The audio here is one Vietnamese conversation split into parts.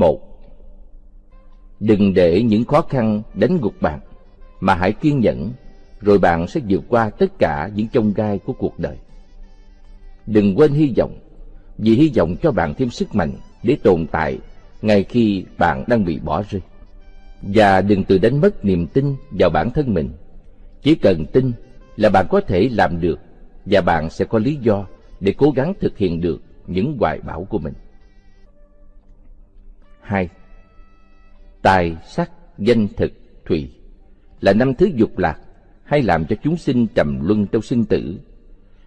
một Đừng để những khó khăn đánh gục bạn, mà hãy kiên nhẫn, rồi bạn sẽ vượt qua tất cả những chông gai của cuộc đời. Đừng quên hy vọng, vì hy vọng cho bạn thêm sức mạnh để tồn tại ngay khi bạn đang bị bỏ rơi. Và đừng tự đánh mất niềm tin vào bản thân mình. Chỉ cần tin là bạn có thể làm được và bạn sẽ có lý do để cố gắng thực hiện được những hoài bão của mình. 2. Tài, sắc, danh thực, thủy là năm thứ dục lạc hay làm cho chúng sinh trầm luân trong sinh tử.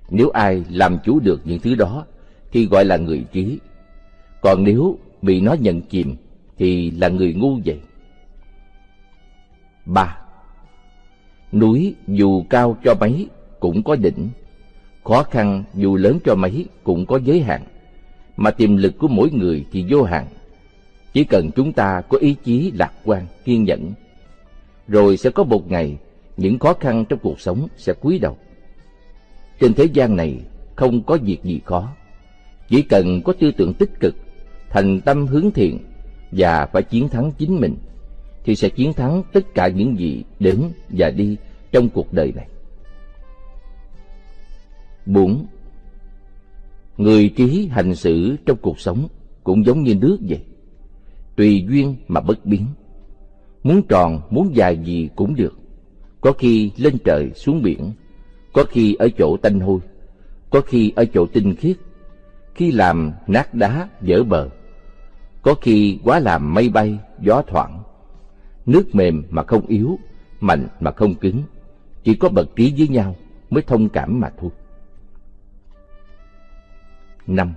Nếu ai làm chủ được những thứ đó thì gọi là người trí. Còn nếu bị nó nhận chìm thì là người ngu vậy. 3. Núi dù cao cho mấy cũng có đỉnh, khó khăn dù lớn cho mấy cũng có giới hạn, mà tiềm lực của mỗi người thì vô hạn. Chỉ cần chúng ta có ý chí lạc quan, kiên nhẫn, rồi sẽ có một ngày những khó khăn trong cuộc sống sẽ cúi đầu. Trên thế gian này không có việc gì khó, chỉ cần có tư tưởng tích cực, thành tâm hướng thiện và phải chiến thắng chính mình, thì sẽ chiến thắng tất cả những gì đến và đi trong cuộc đời này. 4. Người trí hành xử trong cuộc sống cũng giống như nước vậy, tùy duyên mà bất biến. Muốn tròn, muốn dài gì cũng được, có khi lên trời xuống biển, có khi ở chỗ tanh hôi, có khi ở chỗ tinh khiết, khi làm nát đá dở bờ, có khi quá làm mây bay gió thoảng, nước mềm mà không yếu, mạnh mà không cứng, chỉ có bậc trí với nhau mới thông cảm mà thôi. Năm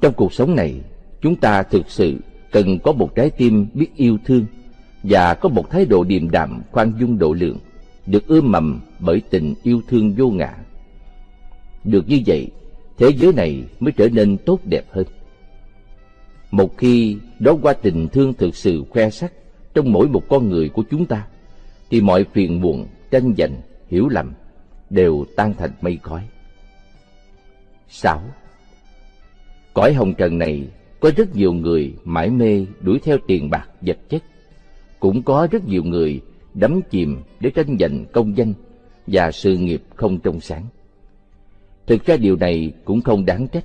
Trong cuộc sống này, chúng ta thực sự cần có một trái tim biết yêu thương và có một thái độ điềm đạm khoan dung độ lượng, được ươm mầm bởi tình yêu thương vô ngã. Được như vậy, thế giới này mới trở nên tốt đẹp hơn. Một khi đó qua tình thương thực sự khoe sắc trong mỗi một con người của chúng ta, thì mọi phiền muộn, tranh giành, hiểu lầm đều tan thành mây khói. 6. Cõi hồng trần này có rất nhiều người mãi mê đuổi theo tiền bạc vật chất. Cũng có rất nhiều người đắm chìm để tranh giành công danh và sự nghiệp không trong sáng. Thực ra điều này cũng không đáng trách.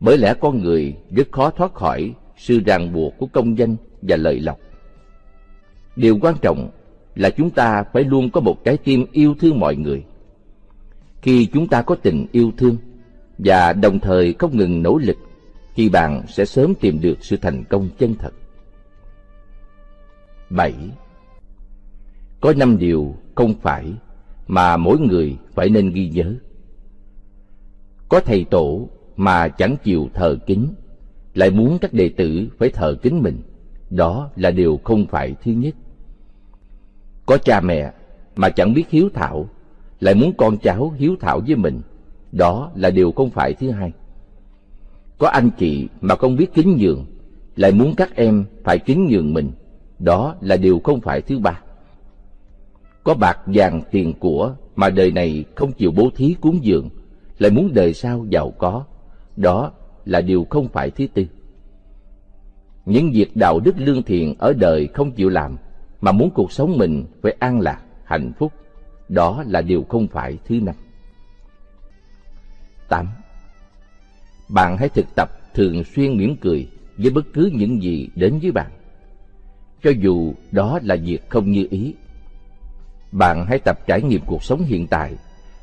Bởi lẽ con người rất khó thoát khỏi sự ràng buộc của công danh và lợi lộc. Điều quan trọng là chúng ta phải luôn có một trái tim yêu thương mọi người. Khi chúng ta có tình yêu thương và đồng thời không ngừng nỗ lực, thì bạn sẽ sớm tìm được sự thành công chân thật. 7. Có năm điều không phải mà mỗi người phải nên ghi nhớ. Có thầy tổ mà chẳng chịu thờ kính, lại muốn các đệ tử phải thờ kính mình, đó là điều không phải thứ nhất. Có cha mẹ mà chẳng biết hiếu thảo, lại muốn con cháu hiếu thảo với mình, đó là điều không phải thứ hai. Có anh chị mà không biết kính nhường, lại muốn các em phải kính nhường mình, đó là điều không phải thứ ba. Có bạc vàng tiền của mà đời này không chịu bố thí cúng dường, lại muốn đời sau giàu có, đó là điều không phải thứ tư. Những việc đạo đức lương thiện ở đời không chịu làm, mà muốn cuộc sống mình phải an lạc, hạnh phúc, đó là điều không phải thứ năm. tám. Bạn hãy thực tập thường xuyên mỉm cười với bất cứ những gì đến với bạn, cho dù đó là việc không như ý. Bạn hãy tập trải nghiệm cuộc sống hiện tại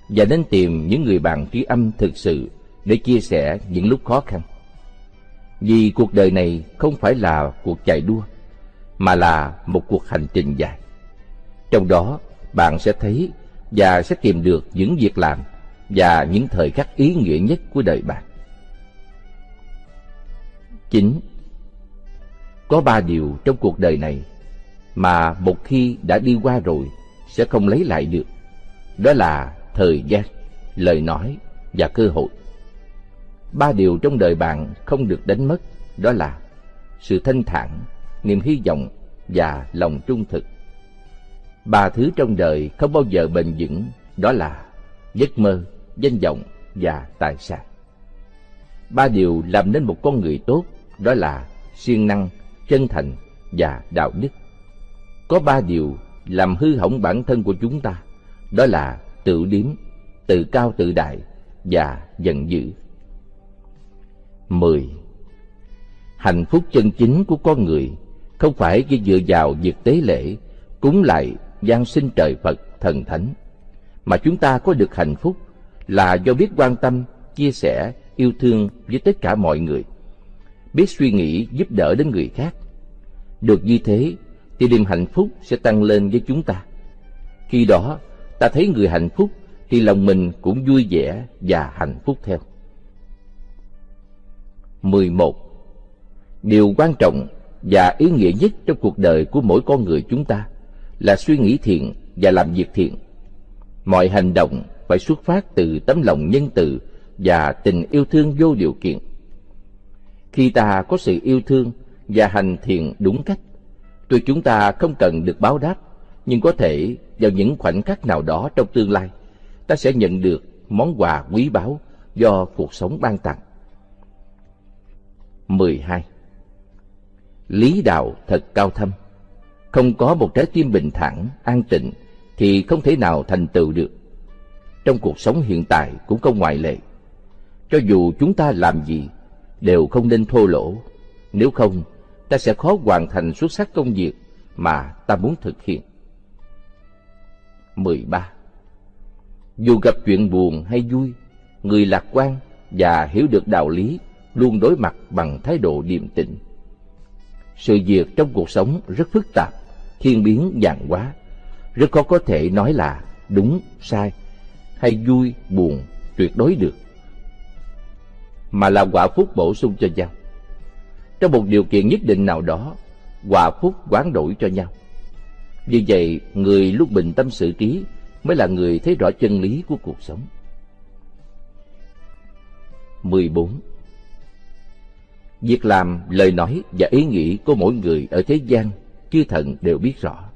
và nên tìm những người bạn trí âm thực sự để chia sẻ những lúc khó khăn. Vì cuộc đời này không phải là cuộc chạy đua, mà là một cuộc hành trình dài. Trong đó, bạn sẽ thấy và sẽ tìm được những việc làm và những thời khắc ý nghĩa nhất của đời bạn. 9. Có ba điều trong cuộc đời này mà một khi đã đi qua rồi sẽ không lấy lại được. Đó là thời gian, lời nói và cơ hội. Ba điều trong đời bạn không được đánh mất, đó là sự thanh thản, niềm hy vọng và lòng trung thực. Ba thứ trong đời không bao giờ bền vững, đó là giấc mơ, danh vọng và tài sản. Ba điều làm nên một con người tốt, đó là siêng năng, chân thành và đạo đức. Có ba điều làm hư hỏng bản thân của chúng ta, đó là tự điếm, tự cao tự đại và giận dữ. 10. Hạnh phúc chân chính của con người không phải chỉ dựa vào việc tế lễ, cúng lại gian sinh trời Phật, thần thánh, mà chúng ta có được hạnh phúc là do biết quan tâm, chia sẻ, yêu thương với tất cả mọi người, biết suy nghĩ giúp đỡ đến người khác. Được như thế thì niềm hạnh phúc sẽ tăng lên với chúng ta. Khi đó, ta thấy người hạnh phúc thì lòng mình cũng vui vẻ và hạnh phúc theo. 11. Điều quan trọng và ý nghĩa nhất trong cuộc đời của mỗi con người chúng ta là suy nghĩ thiện và làm việc thiện. Mọi hành động phải xuất phát từ tấm lòng nhân từ và tình yêu thương vô điều kiện. Khi ta có sự yêu thương và hành thiện đúng cách, tuy chúng ta không cần được báo đáp, nhưng có thể vào những khoảnh khắc nào đó trong tương lai, ta sẽ nhận được món quà quý báu do cuộc sống ban tặng. 12. Lý đạo thật cao thâm. Không có một trái tim bình thản, an tịnh thì không thể nào thành tựu được. Trong cuộc sống hiện tại cũng không ngoại lệ. Cho dù chúng ta làm gì, đều không nên thô lỗ. Nếu không, ta sẽ khó hoàn thành xuất sắc công việc mà ta muốn thực hiện. 13. Dù gặp chuyện buồn hay vui, người lạc quan và hiểu được đạo lý luôn đối mặt bằng thái độ điềm tĩnh. Sự việc trong cuộc sống rất phức tạp, thiên biến dạng hóa, rất khó có thể nói là đúng, sai, hay vui, buồn, tuyệt đối được, mà là quả phúc bổ sung cho nhau. Trong một điều kiện nhất định nào đó, quả phúc quán đổi cho nhau. Vì vậy, người lúc bình tâm sự trí mới là người thấy rõ chân lý của cuộc sống. 14. Việc làm, lời nói và ý nghĩ của mỗi người ở thế gian, chư thần đều biết rõ.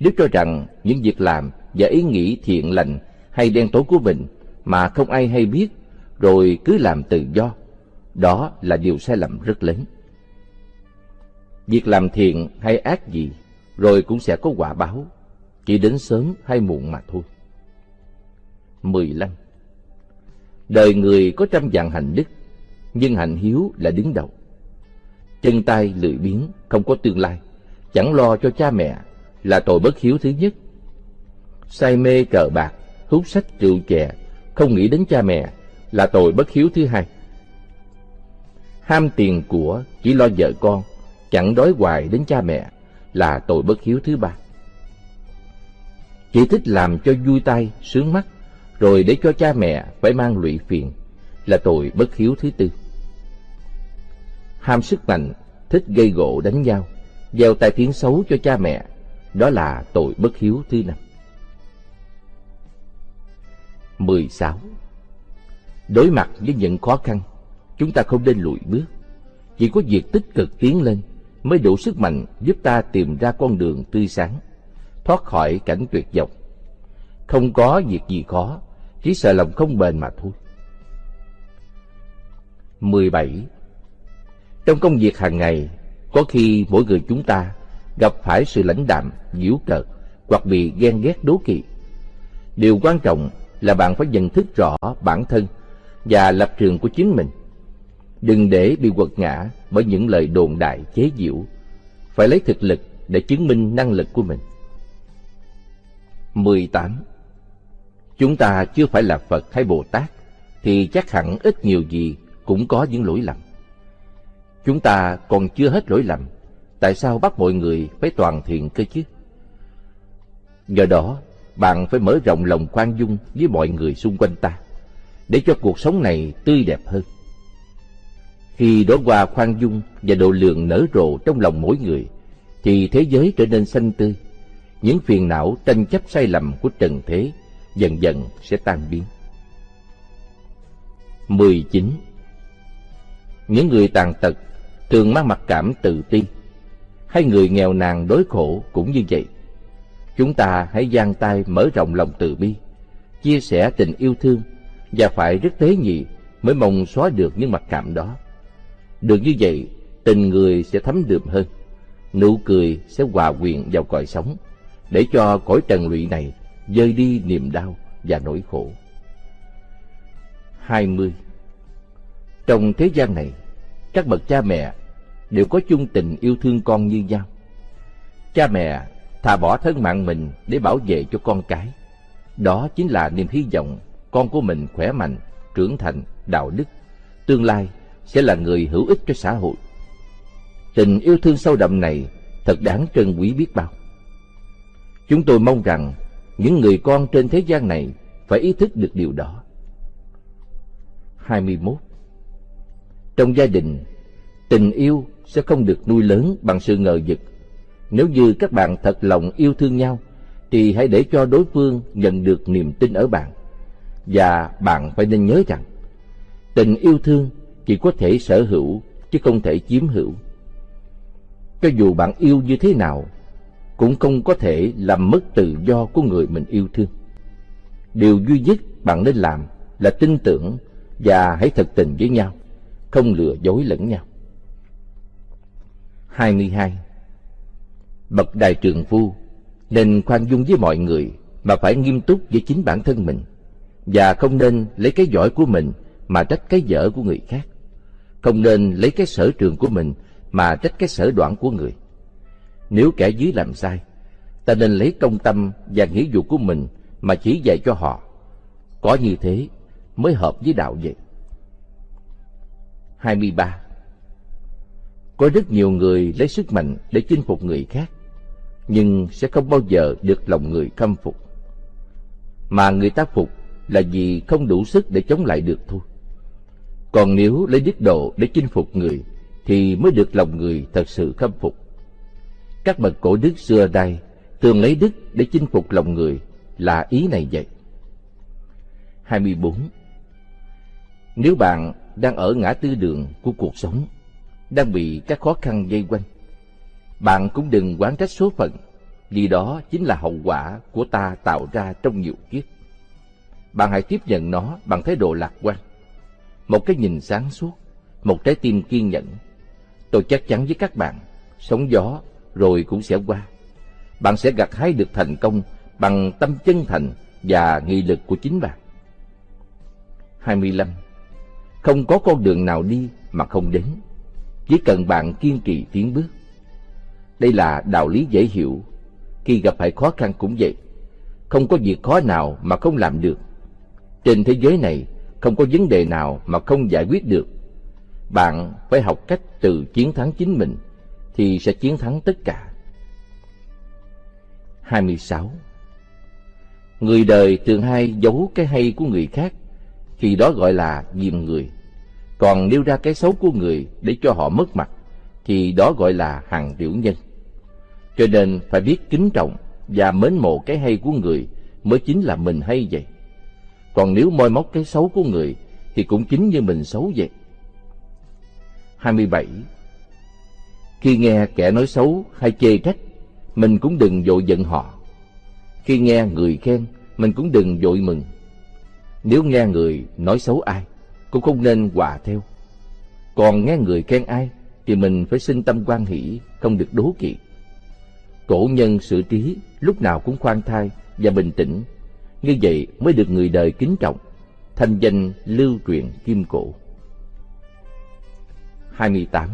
Nếu cho rằng những việc làm và ý nghĩ thiện lành hay đen tối của mình mà không ai hay biết, rồi cứ làm tự do, đó là điều sai lầm rất lớn. Việc làm thiện hay ác gì, rồi cũng sẽ có quả báo, chỉ đến sớm hay muộn mà thôi. 15. Đời người có trăm dạng hành đức, nhưng hạnh hiếu là đứng đầu. Chân tay lười biếng, không có tương lai, chẳng lo cho cha mẹ là tội bất hiếu thứ nhất. Say mê cờ bạc, hút sách rượu chè, không nghĩ đến cha mẹ là tội bất hiếu thứ hai. Ham tiền của, chỉ lo vợ con, chẳng đói hoài đến cha mẹ là tội bất hiếu thứ ba. Chỉ thích làm cho vui tay, sướng mắt, rồi để cho cha mẹ phải mang lụy phiền là tội bất hiếu thứ tư. Ham sức mạnh, thích gây gỗ đánh nhau, gieo tai tiếng xấu cho cha mẹ, đó là tội bất hiếu thứ năm. 16. Đối mặt với những khó khăn, chúng ta không nên lùi bước. Chỉ có việc tích cực tiến lên mới đủ sức mạnh giúp ta tìm ra con đường tươi sáng, thoát khỏi cảnh tuyệt vọng. Không có việc gì khó, chỉ sợ lòng không bền mà thôi. 17. Trong công việc hàng ngày, có khi mỗi người chúng ta gặp phải sự lãnh đạm, giễu cợt hoặc bị ghen ghét đố kỵ. Điều quan trọng là bạn phải nhận thức rõ bản thân và lập trường của chính mình. Đừng để bị quật ngã bởi những lời đồn đại chế giễu. Phải lấy thực lực để chứng minh năng lực của mình. 18. Chúng ta chưa phải là Phật hay Bồ Tát, thì chắc hẳn ít nhiều gì cũng có những lỗi lầm. Chúng ta còn chưa hết lỗi lầm, tại sao bắt mọi người phải toàn thiện cơ chứ? Do đó, bạn phải mở rộng lòng khoan dung với mọi người xung quanh ta, để cho cuộc sống này tươi đẹp hơn. Khi đóa hoa khoan dung và độ lượng nở rộ trong lòng mỗi người, thì thế giới trở nên xanh tươi. Những phiền não tranh chấp sai lầm của trần thế dần dần sẽ tan biến. 19. Những người tàn tật thường mang mặc cảm tự ti, hay người nghèo nàn đối khổ cũng như vậy. Chúng ta hãy giang tay mở rộng lòng từ bi, chia sẻ tình yêu thương và phải rất tế nhị mới mong xóa được những mặc cảm đó. Được như vậy, tình người sẽ thấm đượm hơn, nụ cười sẽ hòa quyện vào cõi sống, để cho cõi trần lụy này dơi đi niềm đau và nỗi khổ. 20. Trong thế gian này, các bậc cha mẹ đều có chung tình yêu thương con như nhau. Cha mẹ thà bỏ thân mạng mình để bảo vệ cho con cái. Đó chính là niềm hy vọng con của mình khỏe mạnh, trưởng thành, đạo đức, tương lai sẽ là người hữu ích cho xã hội. Tình yêu thương sâu đậm này thật đáng trân quý biết bao. Chúng tôi mong rằng những người con trên thế gian này phải ý thức được điều đó. 21. Trong gia đình, tình yêu sẽ không được nuôi lớn bằng sự ngờ vực. Nếu như các bạn thật lòng yêu thương nhau, thì hãy để cho đối phương nhận được niềm tin ở bạn. Và bạn phải nên nhớ rằng, tình yêu thương chỉ có thể sở hữu chứ không thể chiếm hữu. Cho dù bạn yêu như thế nào, cũng không có thể làm mất tự do của người mình yêu thương. Điều duy nhất bạn nên làm là tin tưởng và hãy thật tình với nhau, không lừa dối lẫn nhau. 22. Bậc đại trường phu nên khoan dung với mọi người mà phải nghiêm túc với chính bản thân mình và không nên lấy cái giỏi của mình mà trách cái dở của người khác. Không nên lấy cái sở trường của mình mà trách cái sở đoạn của người. Nếu kẻ dưới làm sai, ta nên lấy công tâm và nghĩa vụ của mình mà chỉ dạy cho họ. Có như thế mới hợp với đạo vậy. 23. Có rất nhiều người lấy sức mạnh để chinh phục người khác, nhưng sẽ không bao giờ được lòng người khâm phục. Mà người ta phục là vì không đủ sức để chống lại được thôi. Còn nếu lấy đức độ để chinh phục người, thì mới được lòng người thật sự khâm phục. Các bậc cổ đức xưa đây thường lấy đức để chinh phục lòng người là ý này vậy. 24. Nếu bạn đang ở ngã tư đường của cuộc sống, đang bị các khó khăn dây quanh, bạn cũng đừng quán trách số phận, vì đó chính là hậu quả của ta tạo ra trong nhiều kiếp. Bạn hãy tiếp nhận nó bằng thái độ lạc quan, một cái nhìn sáng suốt, một trái tim kiên nhẫn. Tôi chắc chắn với các bạn, sóng gió rồi cũng sẽ qua. Bạn sẽ gặt hái được thành công bằng tâm chân thành và nghị lực của chính bạn. 25. Không có con đường nào đi mà không đến, chỉ cần bạn kiên trì tiến bước. Đây là đạo lý dễ hiểu, khi gặp phải khó khăn cũng vậy. Không có việc khó nào mà không làm được. Trên thế giới này, không có vấn đề nào mà không giải quyết được. Bạn phải học cách tự chiến thắng chính mình, thì sẽ chiến thắng tất cả. 26. Người đời thường hay giấu cái hay của người khác, thì đó gọi là dìm người. Còn nêu ra cái xấu của người để cho họ mất mặt, thì đó gọi là hàng tiểu nhân. Cho nên phải biết kính trọng và mến mộ cái hay của người mới chính là mình hay vậy. Còn nếu moi móc cái xấu của người thì cũng chính như mình xấu vậy. 27. Khi nghe kẻ nói xấu hay chê trách, mình cũng đừng vội giận họ. Khi nghe người khen, mình cũng đừng vội mừng. Nếu nghe người nói xấu ai, cũng không nên hòa theo. Còn nghe người khen ai, thì mình phải sinh tâm quan hỷ, không được đố kỵ. Cổ nhân xử trí lúc nào cũng khoan thai và bình tĩnh, như vậy mới được người đời kính trọng, thanh danh lưu truyền kim cổ. 28.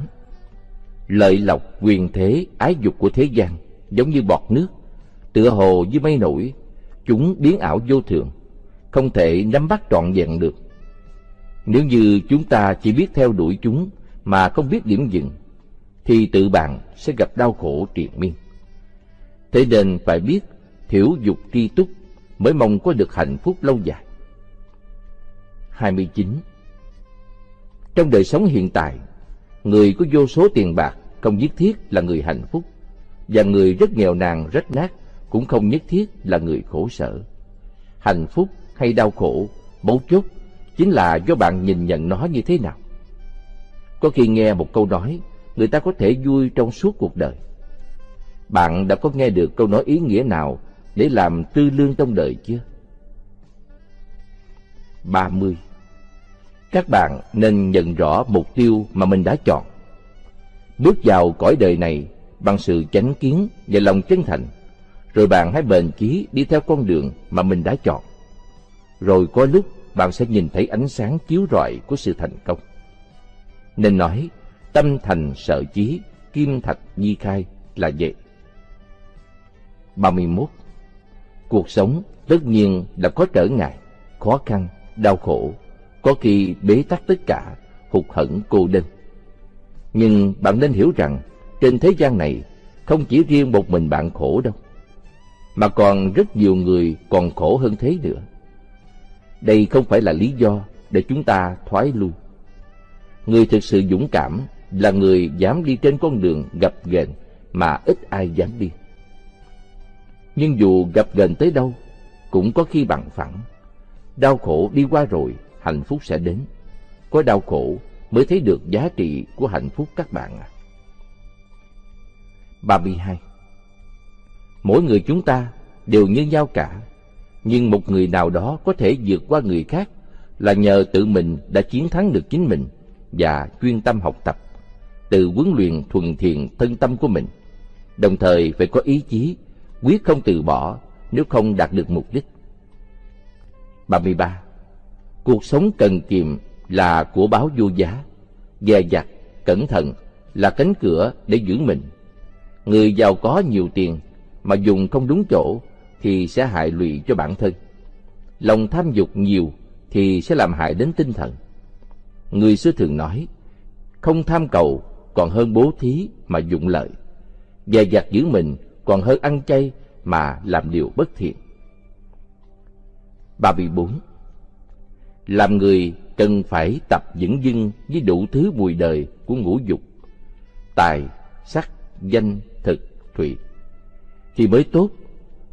Lợi lộc, quyền thế, ái dục của thế gian giống như bọt nước, tựa hồ như mây nổi, chúng biến ảo vô thường, không thể nắm bắt trọn vẹn được. Nếu như chúng ta chỉ biết theo đuổi chúng mà không biết điểm dừng, thì tự bạn sẽ gặp đau khổ triền miên. Thế nên phải biết thiểu dục tri túc mới mong có được hạnh phúc lâu dài. 29. Trong đời sống hiện tại, người có vô số tiền bạc không nhất thiết là người hạnh phúc, và người rất nghèo nàn rách nát cũng không nhất thiết là người khổ sở. Hạnh phúc hay đau khổ, mấu chốt chính là do bạn nhìn nhận nó như thế nào. Có khi nghe một câu nói, người ta có thể vui trong suốt cuộc đời. Bạn đã có nghe được câu nói ý nghĩa nào để làm tư lương trong đời chưa? 30. Các bạn nên nhận rõ mục tiêu mà mình đã chọn. Bước vào cõi đời này bằng sự chánh kiến và lòng chân thành, rồi bạn hãy bền chí đi theo con đường mà mình đã chọn. Rồi có lúc bạn sẽ nhìn thấy ánh sáng chiếu rọi của sự thành công. Nên nói, tâm thành sợ chí, kim thạch di khai là vậy. 31. Cuộc sống tất nhiên đã có trở ngại, khó khăn, đau khổ, có khi bế tắc tất cả, hụt hẫng cô đơn. Nhưng bạn nên hiểu rằng, trên thế gian này không chỉ riêng một mình bạn khổ đâu, mà còn rất nhiều người còn khổ hơn thế nữa. Đây không phải là lý do để chúng ta thoái lui. Người thực sự dũng cảm là người dám đi trên con đường gập ghềnh mà ít ai dám đi. Nhưng dù gặp gần tới đâu, cũng có khi bằng phẳng. Đau khổ đi qua rồi, hạnh phúc sẽ đến. Có đau khổ mới thấy được giá trị của hạnh phúc các bạn ạ. À. 32. Mỗi người chúng ta đều như nhau cả, nhưng một người nào đó có thể vượt qua người khác là nhờ tự mình đã chiến thắng được chính mình và chuyên tâm học tập, từ huấn luyện thuần thiện thân tâm của mình, đồng thời phải có ý chí, quyết không từ bỏ nếu không đạt được mục đích. 33. Cuộc sống cần kiệm là của báo vô giá, dè dặt, cẩn thận là cánh cửa để giữ mình. Người giàu có nhiều tiền mà dùng không đúng chỗ thì sẽ hại lụy cho bản thân. Lòng tham dục nhiều thì sẽ làm hại đến tinh thần. Người xưa thường nói, không tham cầu còn hơn bố thí mà dụng lợi. Dè dặt giữ mình còn hơn ăn chay mà làm điều bất thiện. 34. Làm người cần phải tập dững dưng với đủ thứ mùi đời của ngũ dục, tài, sắc, danh, thực, thủy, thì mới tốt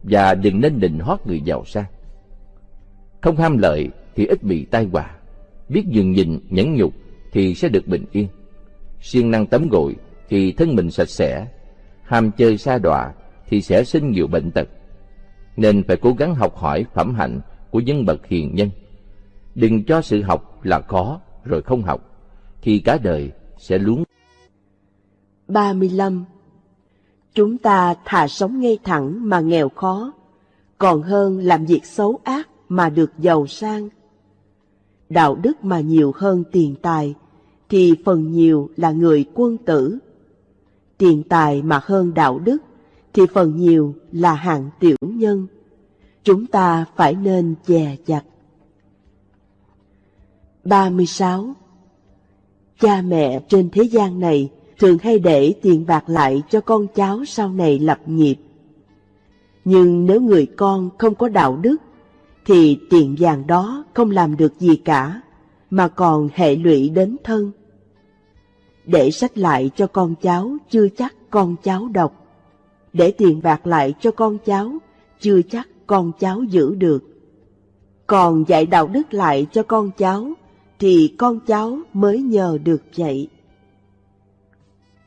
và đừng nên định hót người giàu sang. Không ham lợi thì ít bị tai họa, biết dừng nhìn nhẫn nhục thì sẽ được bình yên. siêng năng tắm gội thì thân mình sạch sẽ, ham chơi xa đọa thì sẽ sinh nhiều bệnh tật. Nên phải cố gắng học hỏi phẩm hạnh của nhân bậc hiền nhân. Đừng cho sự học là khó rồi không học, thì cả đời sẽ luống. 35. Chúng ta thà sống ngay thẳng mà nghèo khó, còn hơn làm việc xấu ác mà được giàu sang. Đạo đức mà nhiều hơn tiền tài, thì phần nhiều là người quân tử. Tiền tài mà hơn đạo đức, thì phần nhiều là hạng tiểu nhân. Chúng ta phải nên dè chặt. 36. Cha mẹ trên thế gian này thường hay để tiền bạc lại cho con cháu sau này lập nghiệp. Nhưng nếu người con không có đạo đức, thì tiền vàng đó không làm được gì cả, mà còn hệ lụy đến thân. Để sách lại cho con cháu chưa chắc con cháu đọc. Để tiền bạc lại cho con cháu chưa chắc con cháu giữ được. Còn dạy đạo đức lại cho con cháu thì con cháu mới nhờ được vậy.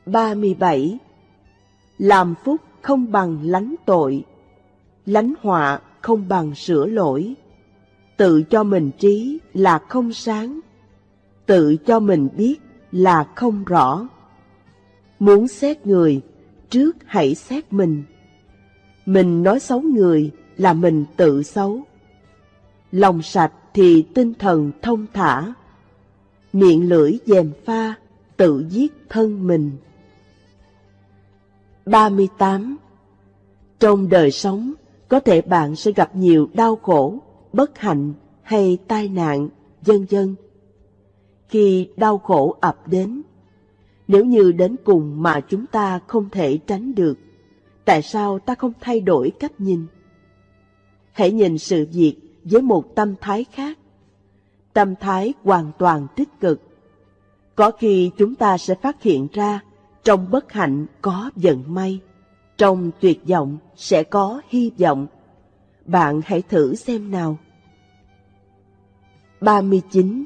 37. Làm phúc không bằng lánh tội, lánh họa không bằng sửa lỗi. Tự cho mình trí là không sáng, tự cho mình biết là không rõ. Muốn xét người, trước hãy xét mình. Mình nói xấu người là mình tự xấu. Lòng sạch thì tinh thần thông thả, miệng lưỡi dèm pha, tự giết thân mình. 38. Trong đời sống, có thể bạn sẽ gặp nhiều đau khổ, bất hạnh hay tai nạn, vân vân. Khi đau khổ ập đến, nếu như đến cùng mà chúng ta không thể tránh được, tại sao ta không thay đổi cách nhìn? Hãy nhìn sự việc với một tâm thái khác, tâm thái hoàn toàn tích cực. Có khi chúng ta sẽ phát hiện ra trong bất hạnh có vận may, trong tuyệt vọng sẽ có hy vọng. Bạn hãy thử xem nào. 39.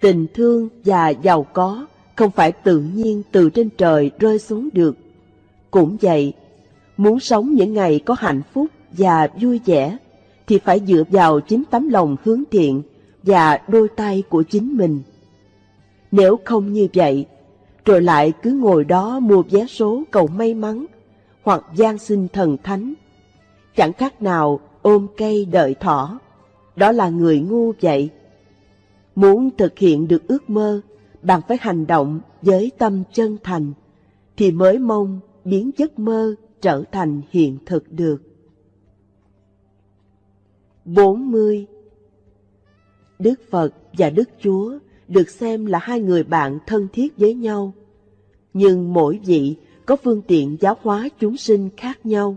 Tình thương và giàu có không phải tự nhiên từ trên trời rơi xuống được. Cũng vậy, muốn sống những ngày có hạnh phúc và vui vẻ thì phải dựa vào chính tấm lòng hướng thiện và đôi tay của chính mình. Nếu không như vậy, rồi lại cứ ngồi đó mua vé số cầu may mắn hoặc gian sinh thần thánh. Chẳng khác nào ôm cây đợi thỏ, đó là người ngu vậy. Muốn thực hiện được ước mơ, bạn phải hành động với tâm chân thành, thì mới mong biến giấc mơ trở thành hiện thực được. 40. Đức Phật và Đức Chúa được xem là hai người bạn thân thiết với nhau, nhưng mỗi vị có phương tiện giáo hóa chúng sinh khác nhau.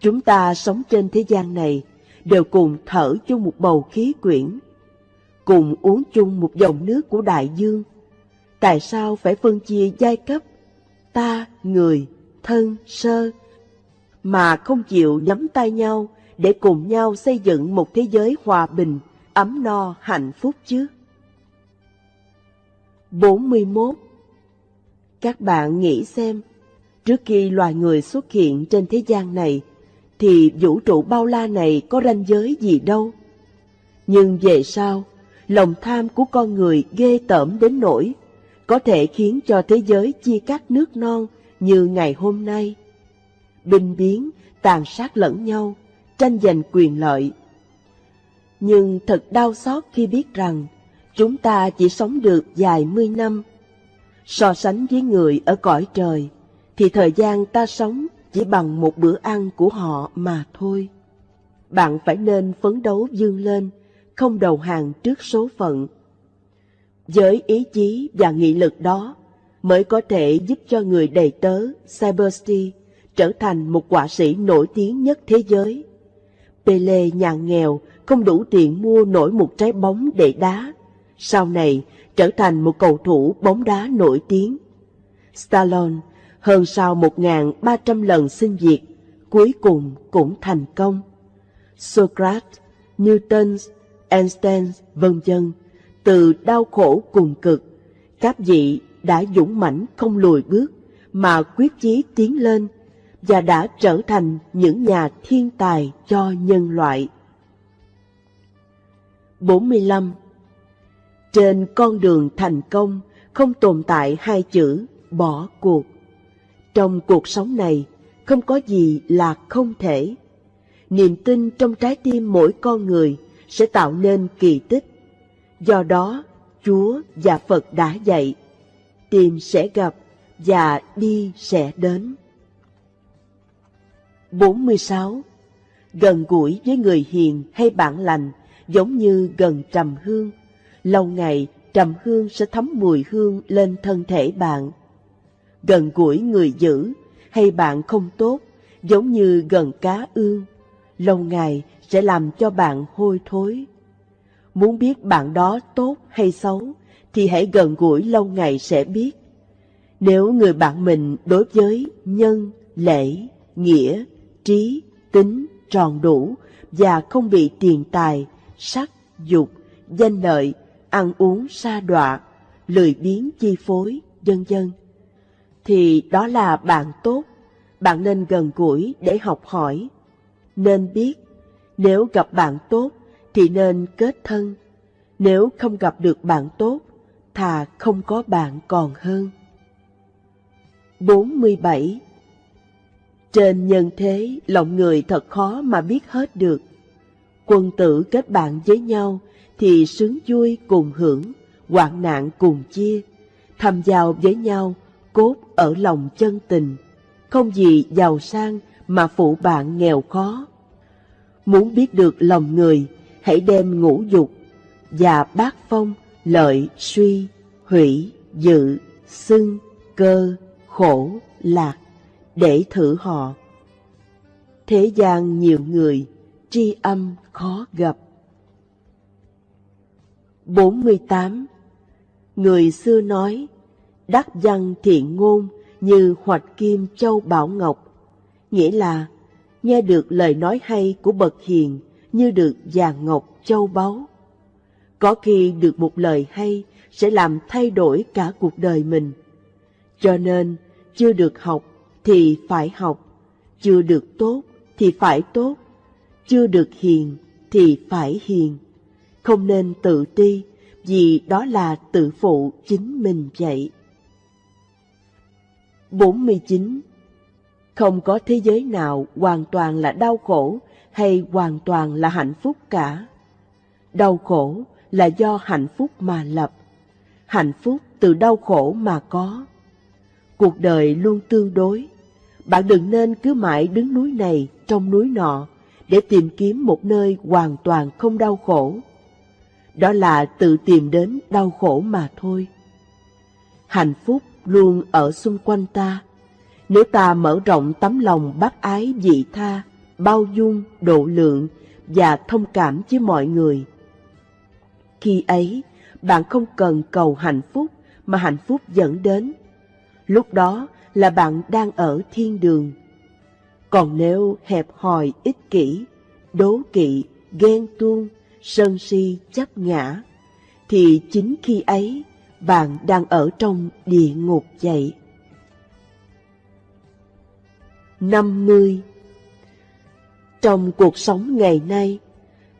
Chúng ta sống trên thế gian này đều cùng thở chung một bầu khí quyển, cùng uống chung một dòng nước của đại dương. Tại sao phải phân chia giai cấp, ta, người, thân, sơ, mà không chịu nắm tay nhau để cùng nhau xây dựng một thế giới hòa bình, ấm no, hạnh phúc chứ? 41. Các bạn nghĩ xem, trước khi loài người xuất hiện trên thế gian này, thì vũ trụ bao la này có ranh giới gì đâu. Nhưng về sau, lòng tham của con người ghê tởm đến nỗi có thể khiến cho thế giới chia cắt nước non như ngày hôm nay. Binh biến, tàn sát lẫn nhau, tranh giành quyền lợi. Nhưng thật đau xót khi biết rằng chúng ta chỉ sống được vài mươi năm. So sánh với người ở cõi trời, thì thời gian ta sống chỉ bằng một bữa ăn của họ mà thôi. Bạn phải nên phấn đấu dương lên, không đầu hàng trước số phận. Với ý chí và nghị lực đó mới có thể giúp cho người đầy tớ Cybersty trở thành một quả sĩ nổi tiếng nhất thế giới. Pele nhà nghèo không đủ tiền mua nổi một trái bóng để đá, sau này trở thành một cầu thủ bóng đá nổi tiếng. Stallone hơn sau 1.300 lần xin việc, cuối cùng cũng thành công. Socrates, Newton, Einstein, vân vân, từ đau khổ cùng cực, các vị đã dũng mãnh không lùi bước mà quyết chí tiến lên và đã trở thành những nhà thiên tài cho nhân loại. 45. Trên con đường thành công không tồn tại hai chữ bỏ cuộc. Trong cuộc sống này, không có gì là không thể. Niềm tin trong trái tim mỗi con người sẽ tạo nên kỳ tích. Do đó, Chúa và Phật đã dạy, tìm sẽ gặp và đi sẽ đến. 46. Gần gũi với người hiền hay bạn lành giống như gần trầm hương. Lâu ngày, trầm hương sẽ thấm mùi hương lên thân thể bạn gần gũi người dữ hay bạn không tốt, giống như gần cá ương, lâu ngày sẽ làm cho bạn hôi thối. Muốn biết bạn đó tốt hay xấu, thì hãy gần gũi lâu ngày sẽ biết. Nếu người bạn mình đối với nhân, lễ, nghĩa, trí, tính, tròn đủ và không bị tiền tài, sắc, dục, danh lợi, ăn uống sa đọa, lười biếng chi phối, vân dân thì đó là bạn tốt. Bạn nên gần gũi để học hỏi. Nên biết, nếu gặp bạn tốt thì nên kết thân. Nếu không gặp được bạn tốt, thà không có bạn còn hơn. 47. Trên nhân thế, lòng người thật khó mà biết hết được. Quân tử kết bạn với nhau thì sướng vui cùng hưởng, hoạn nạn cùng chia, thầm giao với nhau cốt ở lòng chân tình, không gì giàu sang mà phụ bạn nghèo khó. Muốn biết được lòng người, hãy đem ngũ dục và bát phong, lợi, suy, hủy, dự, xưng, cơ, khổ, lạc, để thử họ. Thế gian nhiều người, tri âm khó gặp. 48. Người xưa nói, đắc văn thiện ngôn như hoạch kim châu bảo ngọc, nghĩa là nghe được lời nói hay của bậc hiền như được vàng ngọc châu báu. Có khi được một lời hay sẽ làm thay đổi cả cuộc đời mình. Cho nên, chưa được học thì phải học, chưa được tốt thì phải tốt, chưa được hiền thì phải hiền. Không nên tự ti, vì đó là tự phụ chính mình vậy. 49. Không có thế giới nào hoàn toàn là đau khổ hay hoàn toàn là hạnh phúc cả. Đau khổ là do hạnh phúc mà lập, hạnh phúc từ đau khổ mà có. Cuộc đời luôn tương đối. Bạn đừng nên cứ mãi đứng núi này trong núi nọ để tìm kiếm một nơi hoàn toàn không đau khổ. Đó là tự tìm đến đau khổ mà thôi. Hạnh phúc luôn ở xung quanh ta. Nếu ta mở rộng tấm lòng bác ái dị tha, bao dung, độ lượng và thông cảm với mọi người. Khi ấy, bạn không cần cầu hạnh phúc mà hạnh phúc dẫn đến. Lúc đó là bạn đang ở thiên đường. Còn nếu hẹp hòi ích kỷ, đố kỵ, ghen tuông, sân si chấp ngã, thì chính khi ấy bạn đang ở trong địa ngục vậy. 50. Trong cuộc sống ngày nay,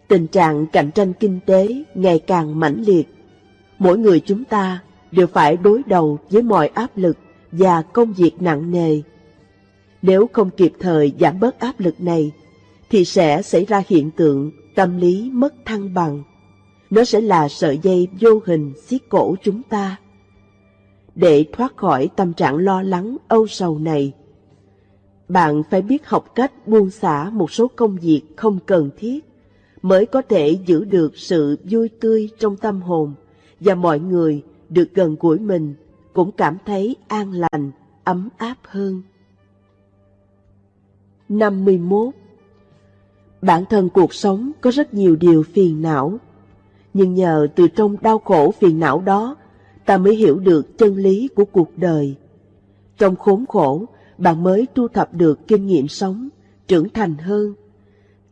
tình trạng cạnh tranh kinh tế ngày càng mãnh liệt. Mỗi người chúng ta đều phải đối đầu với mọi áp lực và công việc nặng nề. Nếu không kịp thời giảm bớt áp lực này, thì sẽ xảy ra hiện tượng tâm lý mất thăng bằng. Nó sẽ là sợi dây vô hình xiết cổ chúng ta. Để thoát khỏi tâm trạng lo lắng, âu sầu này, bạn phải biết học cách buông xả một số công việc không cần thiết, mới có thể giữ được sự vui tươi trong tâm hồn và mọi người được gần gũi mình cũng cảm thấy an lành, ấm áp hơn. 51. Bản thân cuộc sống có rất nhiều điều phiền não, nhưng nhờ từ trong đau khổ phiền não đó, ta mới hiểu được chân lý của cuộc đời. Trong khốn khổ, bạn mới thu thập được kinh nghiệm sống, trưởng thành hơn.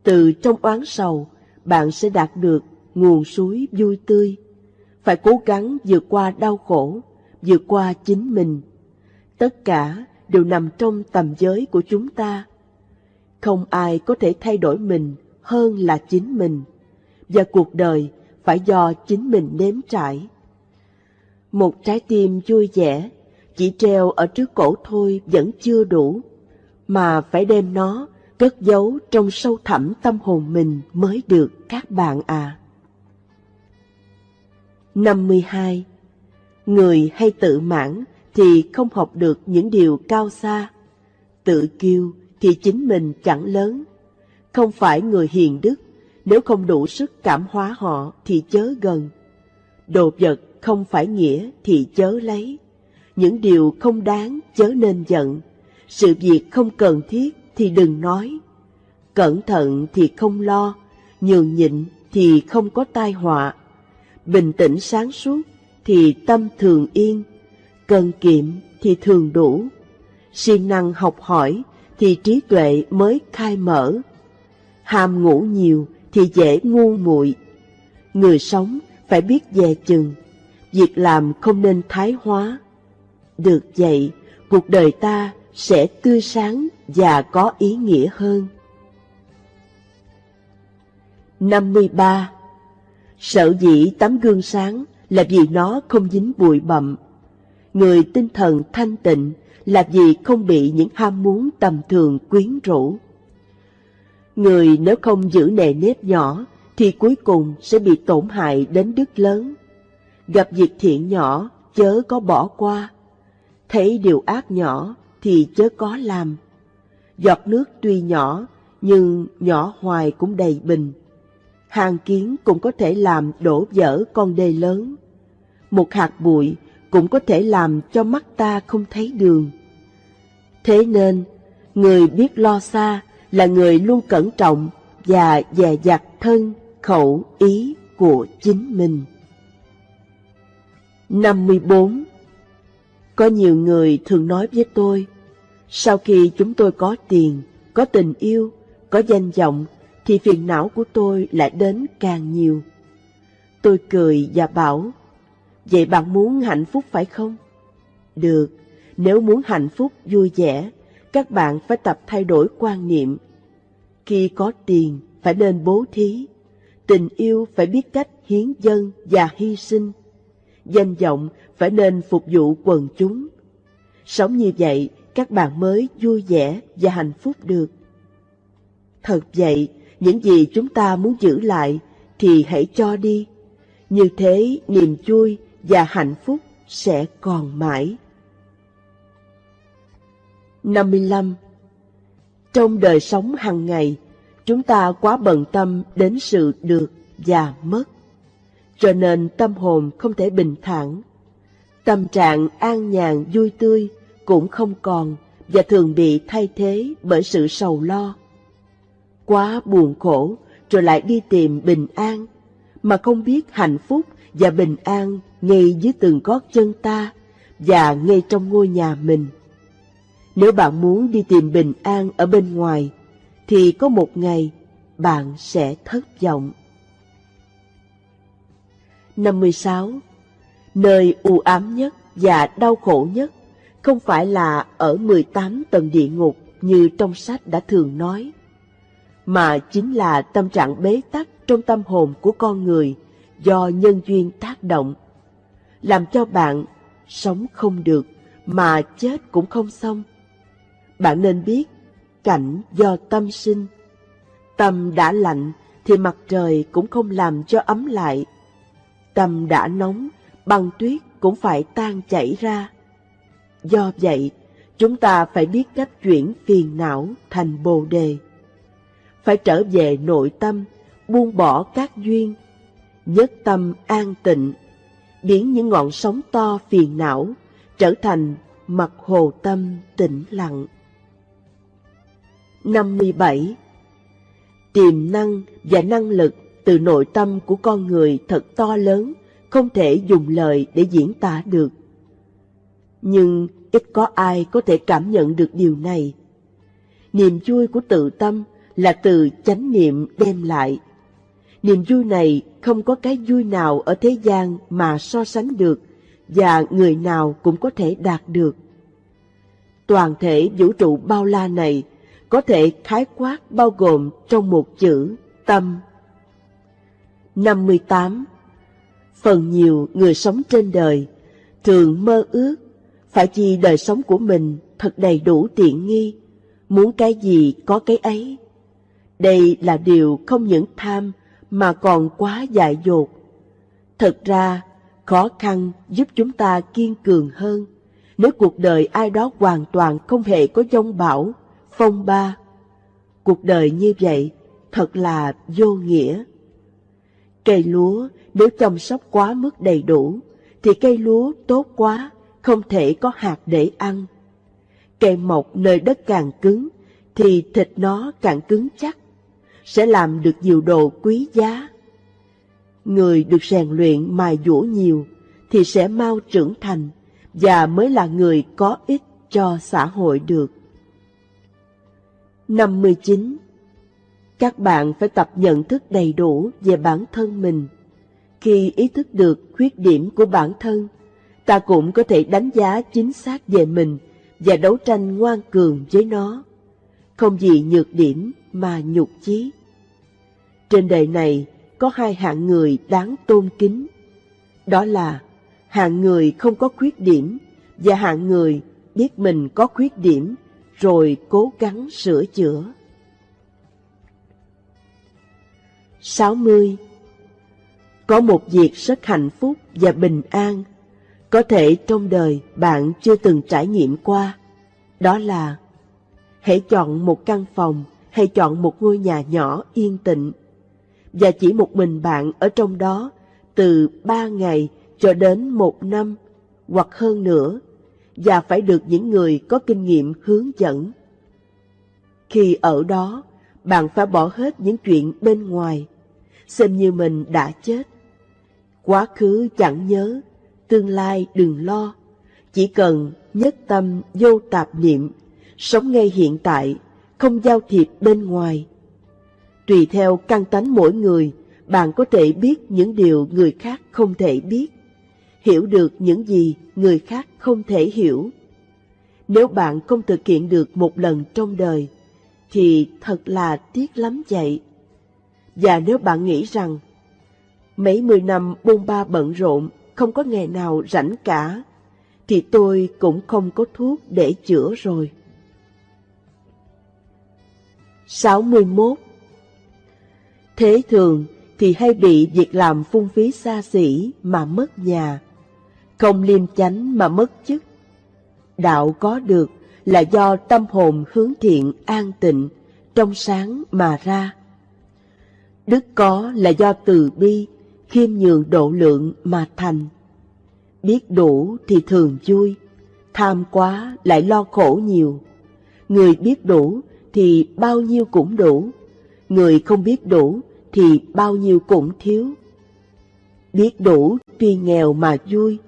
Từ trong oán sầu, bạn sẽ đạt được nguồn suối vui tươi. Phải cố gắng vượt qua đau khổ, vượt qua chính mình. Tất cả đều nằm trong tầm giới của chúng ta. Không ai có thể thay đổi mình hơn là chính mình, và cuộc đời phải do chính mình nếm trải. Một trái tim vui vẻ chỉ treo ở trước cổ thôi vẫn chưa đủ, mà phải đem nó cất giấu trong sâu thẳm tâm hồn mình mới được các bạn à. 52. Người hay tự mãn thì không học được những điều cao xa. Tự kiêu thì chính mình chẳng lớn. Không phải người hiền đức, nếu không đủ sức cảm hóa họ thì chớ gần. Đồ vật không phải nghĩa thì chớ lấy. Những điều không đáng chớ nên giận. Sự việc không cần thiết thì đừng nói. Cẩn thận thì không lo, nhường nhịn thì không có tai họa. Bình tĩnh sáng suốt thì tâm thường yên, cần kiệm thì thường đủ. siêng năng học hỏi thì trí tuệ mới khai mở. Ham ngủ nhiều thì dễ ngu muội. Người sống phải biết dè chừng, việc làm không nên thái hóa. Được vậy, cuộc đời ta sẽ tươi sáng và có ý nghĩa hơn. 53. Sợ dĩ tấm gương sáng là vì nó không dính bụi bặm. Người tinh thần thanh tịnh là vì không bị những ham muốn tầm thường quyến rũ. Người nếu không giữ nề nếp nhỏ thì cuối cùng sẽ bị tổn hại đến đức lớn. Gặp việc thiện nhỏ chớ có bỏ qua, thấy điều ác nhỏ thì chớ có làm. Giọt nước tuy nhỏ nhưng nhỏ hoài cũng đầy bình. Hàng kiến cũng có thể làm đổ vỡ con đê lớn. Một hạt bụi cũng có thể làm cho mắt ta không thấy đường. Thế nên, người biết lo xa là người luôn cẩn trọng và dè dặt thân, khẩu, ý của chính mình. 54. Có nhiều người thường nói với tôi, sau khi chúng tôi có tiền, có tình yêu, có danh vọng, thì phiền não của tôi lại đến càng nhiều. Tôi cười và bảo, vậy bạn muốn hạnh phúc phải không? Được, nếu muốn hạnh phúc vui vẻ, các bạn phải tập thay đổi quan niệm. Khi có tiền, phải nên bố thí. Tình yêu phải biết cách hiến dân và hy sinh. Danh vọng phải nên phục vụ quần chúng. Sống như vậy, các bạn mới vui vẻ và hạnh phúc được. Thật vậy, những gì chúng ta muốn giữ lại thì hãy cho đi. Như thế niềm vui và hạnh phúc sẽ còn mãi. 55. Trong đời sống hàng ngày, chúng ta quá bận tâm đến sự được và mất, cho nên tâm hồn không thể bình thản. Tâm trạng an nhàn vui tươi cũng không còn và thường bị thay thế bởi sự sầu lo. Quá buồn khổ rồi lại đi tìm bình an, mà không biết hạnh phúc và bình an ngay dưới từng gót chân ta và ngay trong ngôi nhà mình. Nếu bạn muốn đi tìm bình an ở bên ngoài, thì có một ngày bạn sẽ thất vọng. 56. Nơi u ám nhất và đau khổ nhất không phải là ở 18 tầng địa ngục như trong sách đã thường nói, mà chính là tâm trạng bế tắc trong tâm hồn của con người do nhân duyên tác động, làm cho bạn sống không được mà chết cũng không xong. Bạn nên biết, cảnh do tâm sinh. Tâm đã lạnh thì mặt trời cũng không làm cho ấm lại. Tâm đã nóng, băng tuyết cũng phải tan chảy ra. Do vậy, chúng ta phải biết cách chuyển phiền não thành bồ đề. Phải trở về nội tâm, buông bỏ các duyên, nhất tâm an tịnh, biến những ngọn sóng to phiền não trở thành mặt hồ tâm tĩnh lặng. 57. Tiềm năng và năng lực từ nội tâm của con người thật to lớn, không thể dùng lời để diễn tả được. Nhưng ít có ai có thể cảm nhận được điều này. Niềm vui của tự tâm là từ chánh niệm đem lại. Niềm vui này không có cái vui nào ở thế gian mà so sánh được và người nào cũng có thể đạt được. Toàn thể vũ trụ bao la này có thể khái quát bao gồm trong một chữ tâm. 58. Phần nhiều người sống trên đời thường mơ ước phải chi đời sống của mình thật đầy đủ tiện nghi, muốn cái gì có cái ấy. Đây là điều không những tham mà còn quá dại dột. Thật ra, khó khăn giúp chúng ta kiên cường hơn. Nếu cuộc đời ai đó hoàn toàn không hề có dông bão, phong ba. Cuộc đời như vậy thật là vô nghĩa. Cây lúa nếu chăm sóc quá mức đầy đủ, thì cây lúa tốt quá, không thể có hạt để ăn. Cây mọc nơi đất càng cứng, thì thịt nó càng cứng chắc, sẽ làm được nhiều đồ quý giá. Người được rèn luyện mài dũa nhiều, thì sẽ mau trưởng thành, và mới là người có ích cho xã hội được. 59. Các bạn phải tập nhận thức đầy đủ về bản thân mình. Khi ý thức được khuyết điểm của bản thân, ta cũng có thể đánh giá chính xác về mình và đấu tranh ngoan cường với nó. Không gì nhược điểm mà nhục chí. Trên đời này có hai hạng người đáng tôn kính. Đó là hạng người không có khuyết điểm và hạng người biết mình có khuyết điểm rồi cố gắng sửa chữa. 60. Có một việc rất hạnh phúc và bình an, có thể trong đời bạn chưa từng trải nghiệm qua, đó là hãy chọn một căn phòng hay chọn một ngôi nhà nhỏ yên tĩnh, và chỉ một mình bạn ở trong đó từ ba ngày cho đến một năm hoặc hơn nữa và phải được những người có kinh nghiệm hướng dẫn. Khi ở đó, bạn phải bỏ hết những chuyện bên ngoài, xem như mình đã chết. Quá khứ chẳng nhớ, tương lai đừng lo, chỉ cần nhất tâm vô tạp niệm, sống ngay hiện tại, không giao thiệp bên ngoài. Tùy theo căn tánh mỗi người, bạn có thể biết những điều người khác không thể biết hiểu được những gì người khác không thể hiểu. Nếu bạn không thực hiện được một lần trong đời, thì thật là tiếc lắm vậy. Và nếu bạn nghĩ rằng mấy mươi năm bôn ba bận rộn, không có ngày nào rảnh cả, thì tôi cũng không có thuốc để chữa rồi. 61. Thế thường thì hay bị việc làm phung phí xa xỉ mà mất nhà, không liêm chánh mà mất chức. Đạo có được là do tâm hồn hướng thiện an tịnh, trong sáng mà ra. Đức có là do từ bi, khiêm nhường độ lượng mà thành. Biết đủ thì thường vui, tham quá lại lo khổ nhiều. Người biết đủ thì bao nhiêu cũng đủ, người không biết đủ thì bao nhiêu cũng thiếu. Biết đủ tuy nghèo mà vui,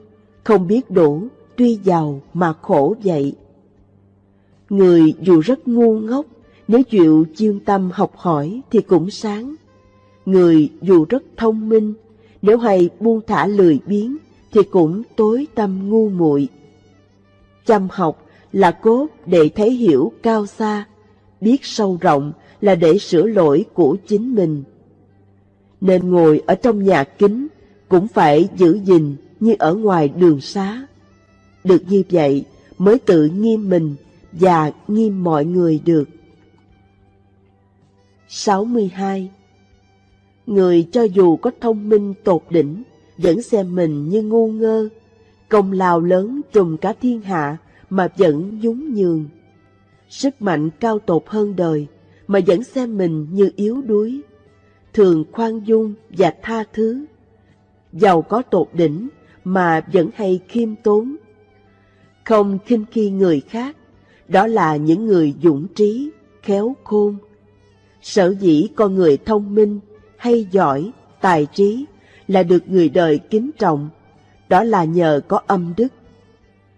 không biết đủ tuy giàu mà khổ vậy. Người dù rất ngu ngốc, nếu chịu chuyên tâm học hỏi thì cũng sáng. Người dù rất thông minh, nếu hay buông thả lười biếng thì cũng tối tâm ngu muội. Chăm học là cốt để thấy hiểu cao xa, biết sâu rộng là để sửa lỗi của chính mình. Nên ngồi ở trong nhà kính cũng phải giữ gìn như ở ngoài đường xá. Được như vậy mới tự nghiêm mình và nghiêm mọi người được. 62. Người cho dù có thông minh tột đỉnh, vẫn xem mình như ngu ngơ, công lao lớn trùm cả thiên hạ mà vẫn nhún nhường. Sức mạnh cao tột hơn đời mà vẫn xem mình như yếu đuối, thường khoan dung và tha thứ. Giàu có tột đỉnh mà vẫn hay khiêm tốn. Không khinh khi người khác, đó là những người dũng trí, khéo khôn. Sở dĩ con người thông minh, hay giỏi, tài trí là được người đời kính trọng, đó là nhờ có âm đức.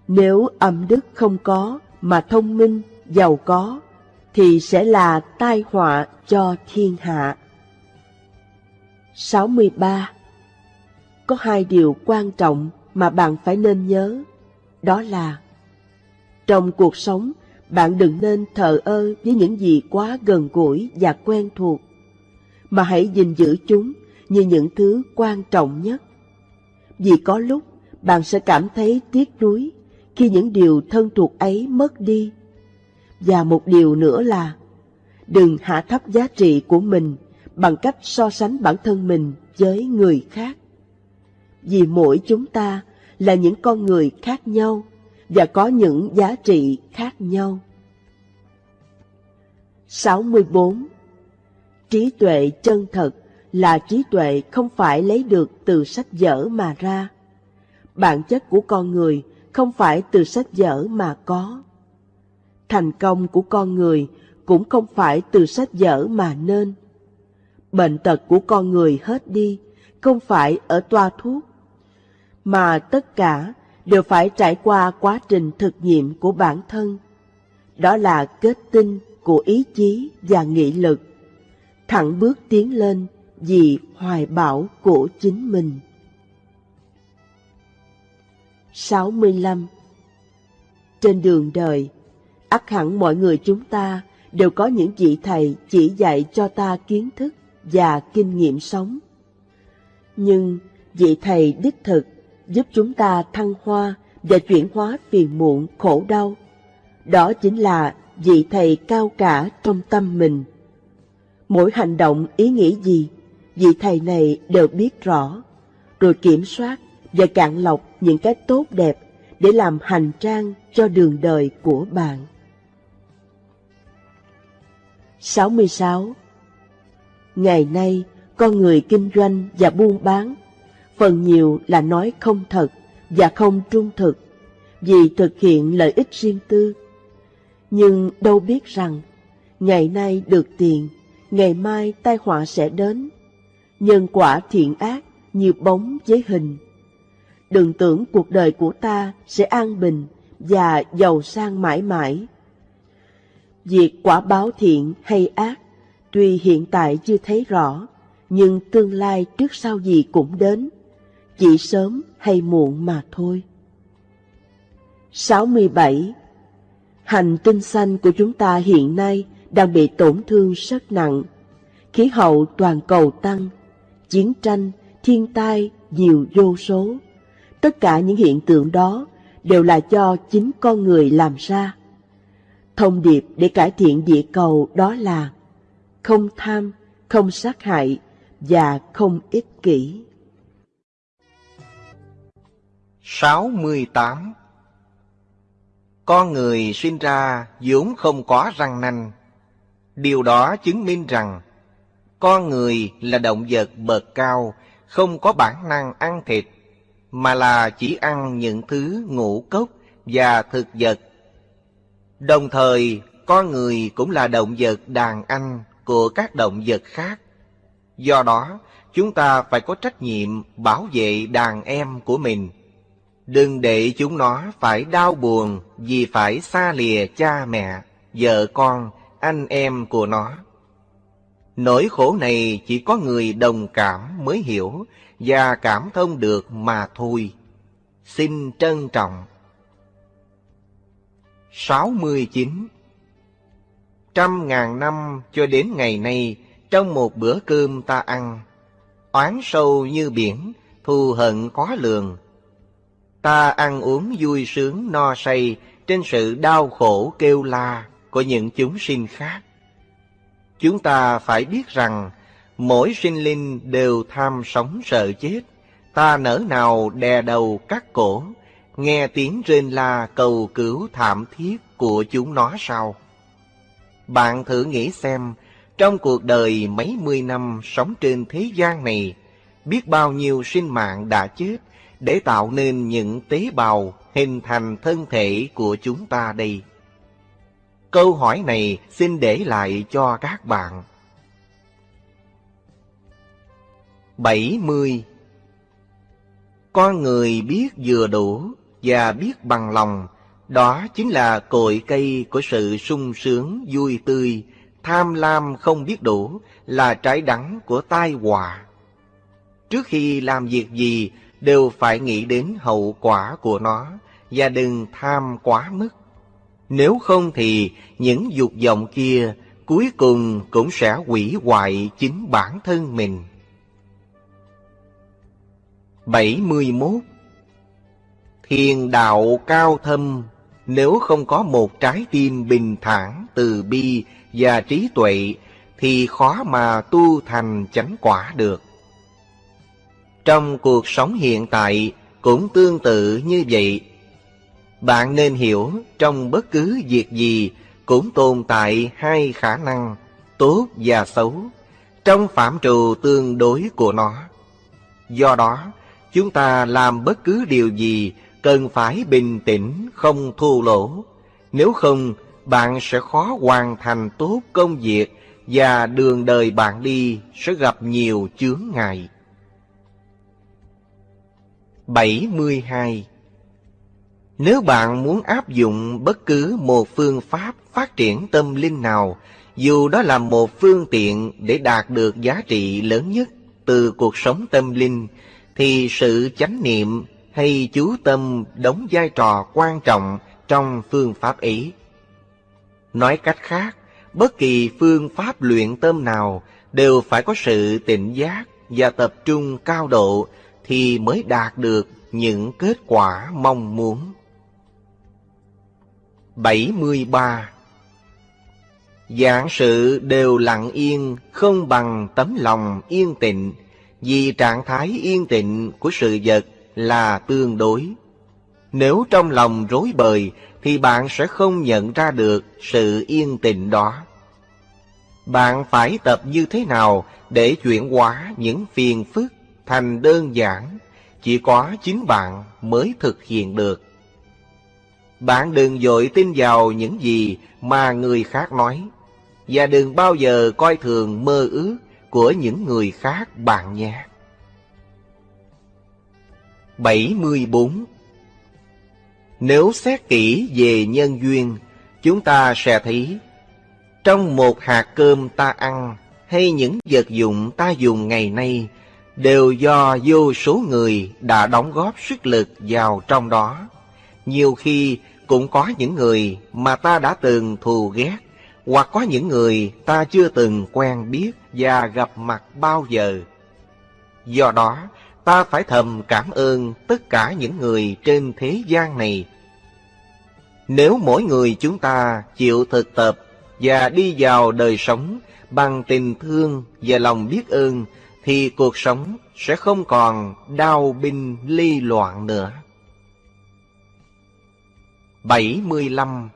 Nếu âm đức không có mà thông minh, giàu có, thì sẽ là tai họa cho thiên hạ. 63. Có hai điều quan trọng mà bạn phải nên nhớ, đó là trong cuộc sống bạn đừng nên thờ ơ với những gì quá gần gũi và quen thuộc, mà hãy gìn giữ chúng như những thứ quan trọng nhất. Vì có lúc, bạn sẽ cảm thấy tiếc nuối khi những điều thân thuộc ấy mất đi. Và một điều nữa là, đừng hạ thấp giá trị của mình bằng cách so sánh bản thân mình với người khác. Vì mỗi chúng ta là những con người khác nhau và có những giá trị khác nhau. 64. Trí tuệ chân thật là trí tuệ không phải lấy được từ sách vở mà ra. Bản chất của con người không phải từ sách vở mà có. Thành công của con người cũng không phải từ sách vở mà nên. Bệnh tật của con người hết đi, không phải ở toa thuốc, mà tất cả đều phải trải qua quá trình thực nghiệm của bản thân. Đó là kết tinh của ý chí và nghị lực, thẳng bước tiến lên vì hoài bão của chính mình. 65. Trên đường đời, ắt hẳn mọi người chúng ta đều có những vị thầy chỉ dạy cho ta kiến thức và kinh nghiệm sống. Nhưng vị thầy đích thực giúp chúng ta thăng hoa và chuyển hóa phiền muộn khổ đau. Đó chính là vị thầy cao cả trong tâm mình. Mỗi hành động ý nghĩ gì, vị thầy này đều biết rõ, rồi kiểm soát và cạn lọc những cái tốt đẹp để làm hành trang cho đường đời của bạn. 66. Ngày nay, con người kinh doanh và buôn bán, phần nhiều là nói không thật và không trung thực, vì thực hiện lợi ích riêng tư. Nhưng đâu biết rằng, ngày nay được tiền, ngày mai tai họa sẽ đến. Nhân quả thiện ác như bóng với hình. Đừng tưởng cuộc đời của ta sẽ an bình và giàu sang mãi mãi. Việc quả báo thiện hay ác, tuy hiện tại chưa thấy rõ, nhưng tương lai trước sau gì cũng đến, chỉ sớm hay muộn mà thôi. 67. Hành tinh xanh của chúng ta hiện nay đang bị tổn thương rất nặng. Khí hậu toàn cầu tăng, chiến tranh, thiên tai nhiều vô số. Tất cả những hiện tượng đó đều là do chính con người làm ra. Thông điệp để cải thiện địa cầu đó là không tham, không sát hại và không ích kỷ. 68 Con người sinh ra vốn không có răng nanh. Điều đó chứng minh rằng con người là động vật bậc cao, không có bản năng ăn thịt, mà là chỉ ăn những thứ ngũ cốc và thực vật. Đồng thời, con người cũng là động vật đàn anh của các động vật khác. Do đó, chúng ta phải có trách nhiệm bảo vệ đàn em của mình. Đừng để chúng nó phải đau buồn vì phải xa lìa cha mẹ, vợ con, anh em của nó. Nỗi khổ này chỉ có người đồng cảm mới hiểu và cảm thông được mà thôi. Xin trân trọng. 69. Trăm ngàn năm cho đến ngày nay, trong một bữa cơm ta ăn, oán sâu như biển, thù hận khó lường. Ta ăn uống vui sướng no say trên sự đau khổ kêu la của những chúng sinh khác. Chúng ta phải biết rằng mỗi sinh linh đều tham sống sợ chết. Ta nỡ nào đè đầu cắt cổ, nghe tiếng rên la cầu cứu thảm thiết của chúng nó sao? Bạn thử nghĩ xem, trong cuộc đời mấy mươi năm sống trên thế gian này, biết bao nhiêu sinh mạng đã chết để tạo nên những tế bào hình thành thân thể của chúng ta đây. Câu hỏi này xin để lại cho các bạn. 70. Con người biết vừa đủ và biết bằng lòng, đó chính là cội cây của sự sung sướng vui tươi, tham lam không biết đủ là trái đắng của tai họa. Trước khi làm việc gì đều phải nghĩ đến hậu quả của nó và đừng tham quá mức. Nếu không thì những dục vọng kia cuối cùng cũng sẽ hủy hoại chính bản thân mình. 71 Thiền đạo cao thâm nếu không có một trái tim bình thản, từ bi và trí tuệ thì khó mà tu thành chánh quả được. Trong cuộc sống hiện tại cũng tương tự như vậy. Bạn nên hiểu trong bất cứ việc gì cũng tồn tại hai khả năng tốt và xấu trong phạm trù tương đối của nó. Do đó, chúng ta làm bất cứ điều gì cần phải bình tĩnh không thua lỗ. Nếu không, bạn sẽ khó hoàn thành tốt công việc và đường đời bạn đi sẽ gặp nhiều chướng ngại. 72. Nếu bạn muốn áp dụng bất cứ một phương pháp phát triển tâm linh nào, dù đó là một phương tiện để đạt được giá trị lớn nhất từ cuộc sống tâm linh, thì sự chánh niệm hay chú tâm đóng vai trò quan trọng trong phương pháp ấy. Nói cách khác, bất kỳ phương pháp luyện tâm nào đều phải có sự tỉnh giác và tập trung cao độ thì mới đạt được những kết quả mong muốn. 73. Dạng sự đều lặng yên, không bằng tấm lòng yên tịnh, vì trạng thái yên tịnh của sự vật là tương đối. Nếu trong lòng rối bời thì bạn sẽ không nhận ra được sự yên tịnh đó. Bạn phải tập như thế nào để chuyển hóa những phiền phức thành đơn giản, chỉ có chính bạn mới thực hiện được. Bạn đừng dội tin vào những gì mà người khác nói, và đừng bao giờ coi thường mơ ước của những người khác bạn nhé. 74 Nếu xét kỹ về nhân duyên, chúng ta sẽ thấy trong một hạt cơm ta ăn hay những vật dụng ta dùng ngày nay đều do vô số người đã đóng góp sức lực vào trong đó. Nhiều khi cũng có những người mà ta đã từng thù ghét, hoặc có những người ta chưa từng quen biết và gặp mặt bao giờ. Do đó, ta phải thầm cảm ơn tất cả những người trên thế gian này. Nếu mỗi người chúng ta chịu thực tập và đi vào đời sống bằng tình thương và lòng biết ơn, thì cuộc sống sẽ không còn đau binh ly loạn nữa. 75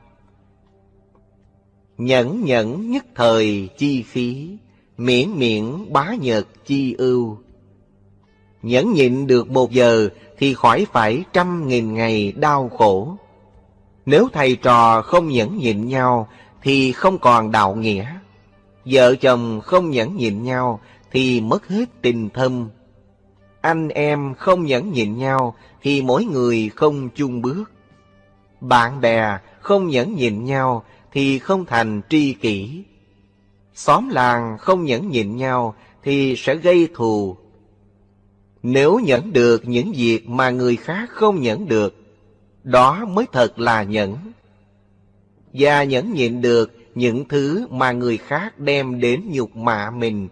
Nhẫn nhẫn nhất thời chi khí, miễn miễn bá nhật chi ưu. Nhẫn nhịn được một giờ thì khỏi phải trăm nghìn ngày đau khổ. Nếu thầy trò không nhẫn nhịn nhau thì không còn đạo nghĩa. Vợ chồng không nhẫn nhịn nhau thì mất hết tình thâm. Anh em không nhẫn nhịn nhau thì mỗi người không chung bước. Bạn bè không nhẫn nhịn nhau thì không thành tri kỷ. Xóm làng không nhẫn nhịn nhau thì sẽ gây thù. Nếu nhẫn được những việc mà người khác không nhẫn được, đó mới thật là nhẫn. Và nhẫn nhịn được những thứ mà người khác đem đến nhục mạ mình,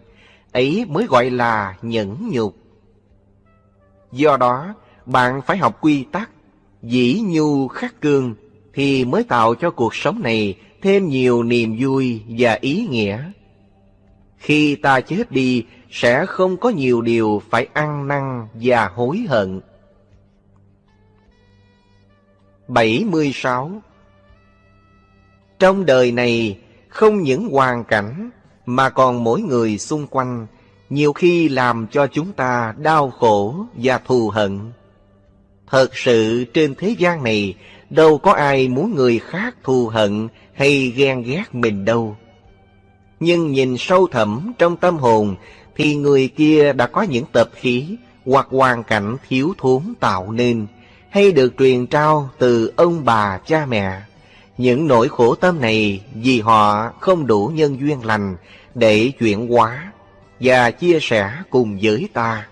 ấy mới gọi là nhẫn nhục. Do đó, bạn phải học quy tắc, dĩ nhu khắc cương, thì mới tạo cho cuộc sống này thêm nhiều niềm vui và ý nghĩa. Khi ta chết đi, sẽ không có nhiều điều phải ăn năn và hối hận. 76. Trong đời này, không những hoàn cảnh, mà còn mỗi người xung quanh, nhiều khi làm cho chúng ta đau khổ và thù hận. Thật sự trên thế gian này, đâu có ai muốn người khác thù hận hay ghen ghét mình đâu. Nhưng nhìn sâu thẳm trong tâm hồn thì người kia đã có những tập khí hoặc hoàn cảnh thiếu thốn tạo nên hay được truyền trao từ ông bà cha mẹ. Những nỗi khổ tâm này vì họ không đủ nhân duyên lành để chuyển hóa và chia sẻ cùng với ta.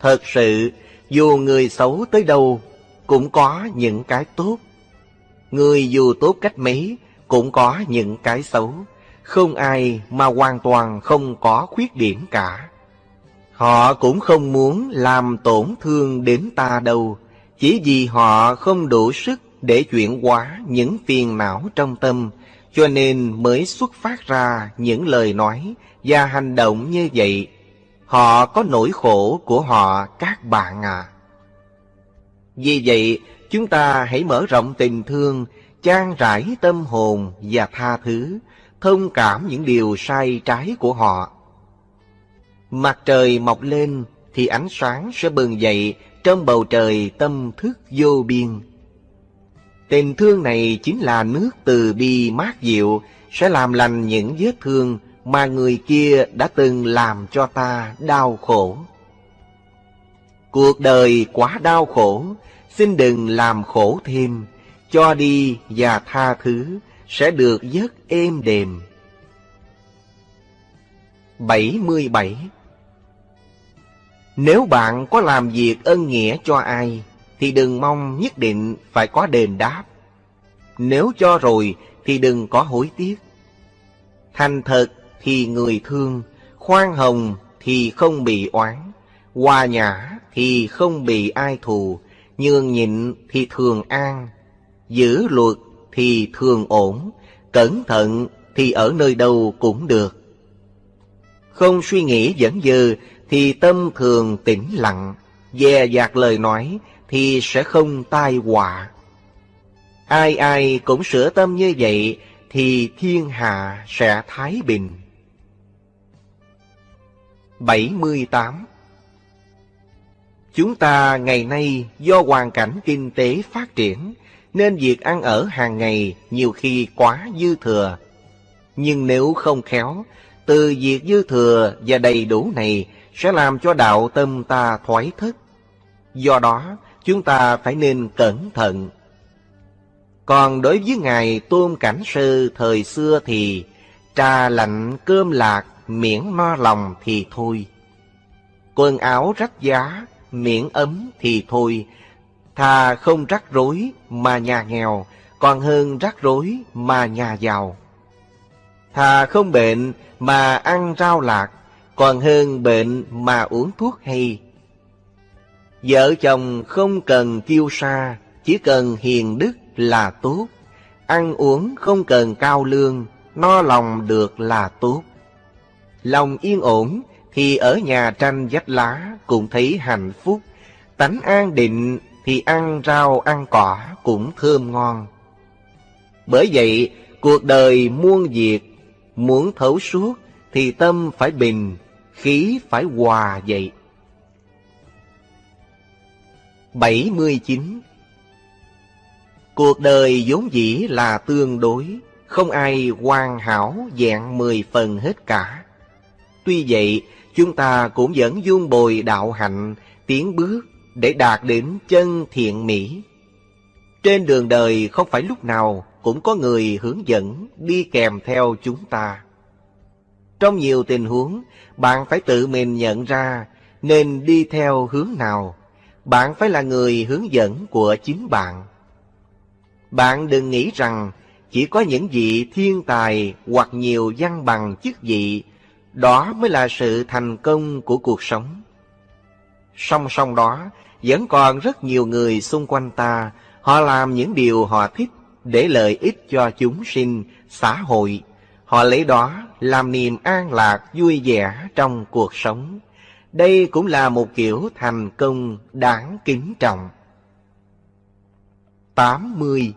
Thật sự, dù người xấu tới đâu cũng có những cái tốt. Người dù tốt cách mấy cũng có những cái xấu. Không ai mà hoàn toàn không có khuyết điểm cả. Họ cũng không muốn làm tổn thương đến ta đâu, chỉ vì họ không đủ sức để chuyển hóa những phiền não trong tâm, cho nên mới xuất phát ra những lời nói và hành động như vậy. Họ có nỗi khổ của họ các bạn à. Vì vậy, chúng ta hãy mở rộng tình thương, trang trải tâm hồn và tha thứ, thông cảm những điều sai trái của họ. Mặt trời mọc lên thì ánh sáng sẽ bừng dậy trong bầu trời tâm thức vô biên. Tình thương này chính là nước từ bi mát dịu sẽ làm lành những vết thương mà người kia đã từng làm cho ta đau khổ. Cuộc đời quá đau khổ, xin đừng làm khổ thêm, cho đi và tha thứ sẽ được giấc êm đềm. 77 Nếu bạn có làm việc ân nghĩa cho ai, thì đừng mong nhất định phải có đền đáp. Nếu cho rồi thì đừng có hối tiếc. Thành thật thì người thương, khoan hồng thì không bị oán, hòa nhã thì không bị ai thù, nhường nhịn thì thường an, giữ luật thì thường ổn, cẩn thận thì ở nơi đâu cũng được. Không suy nghĩ dẫn dư thì tâm thường tĩnh lặng, dè dạt lời nói thì sẽ không tai họa. Ai ai cũng sửa tâm như vậy thì thiên hạ sẽ thái bình. 78 Chúng ta ngày nay do hoàn cảnh kinh tế phát triển nên việc ăn ở hàng ngày nhiều khi quá dư thừa. Nhưng nếu không khéo, từ việc dư thừa và đầy đủ này sẽ làm cho đạo tâm ta thoái thất. Do đó, chúng ta phải nên cẩn thận. Còn đối với Ngài Tôn Cảnh Sư thời xưa thì trà lạnh cơm lạc miễn no lòng thì thôi. Quần áo rách giá miễn ấm thì thôi, thà không rắc rối mà nhà nghèo, còn hơn rắc rối mà nhà giàu. Thà không bệnh mà ăn rau lạc, còn hơn bệnh mà uống thuốc hay. Vợ chồng không cần kiêu sa, chỉ cần hiền đức là tốt. Ăn uống không cần cao lương, no lòng được là tốt. Lòng yên ổn thì ở nhà tranh vách lá cũng thấy hạnh phúc. Tánh an định thì ăn rau ăn cỏ cũng thơm ngon. Bởi vậy, cuộc đời muôn việc, muốn thấu suốt thì tâm phải bình, khí phải hòa vậy. 79. Cuộc đời vốn dĩ là tương đối, không ai hoàn hảo dạng mười phần hết cả. Tuy vậy, chúng ta cũng vẫn dung bồi đạo hạnh, tiến bước để đạt đến chân thiện mỹ. Trên đường đời không phải lúc nào cũng có người hướng dẫn đi kèm theo chúng ta. Trong nhiều tình huống, bạn phải tự mình nhận ra nên đi theo hướng nào. Bạn phải là người hướng dẫn của chính bạn. Bạn đừng nghĩ rằng chỉ có những vị thiên tài hoặc nhiều văn bằng chức vị, đó mới là sự thành công của cuộc sống. Song song đó, vẫn còn rất nhiều người xung quanh ta, họ làm những điều họ thích để lợi ích cho chúng sinh, xã hội. Họ lấy đó làm niềm an lạc vui vẻ trong cuộc sống. Đây cũng là một kiểu thành công đáng kính trọng. 80.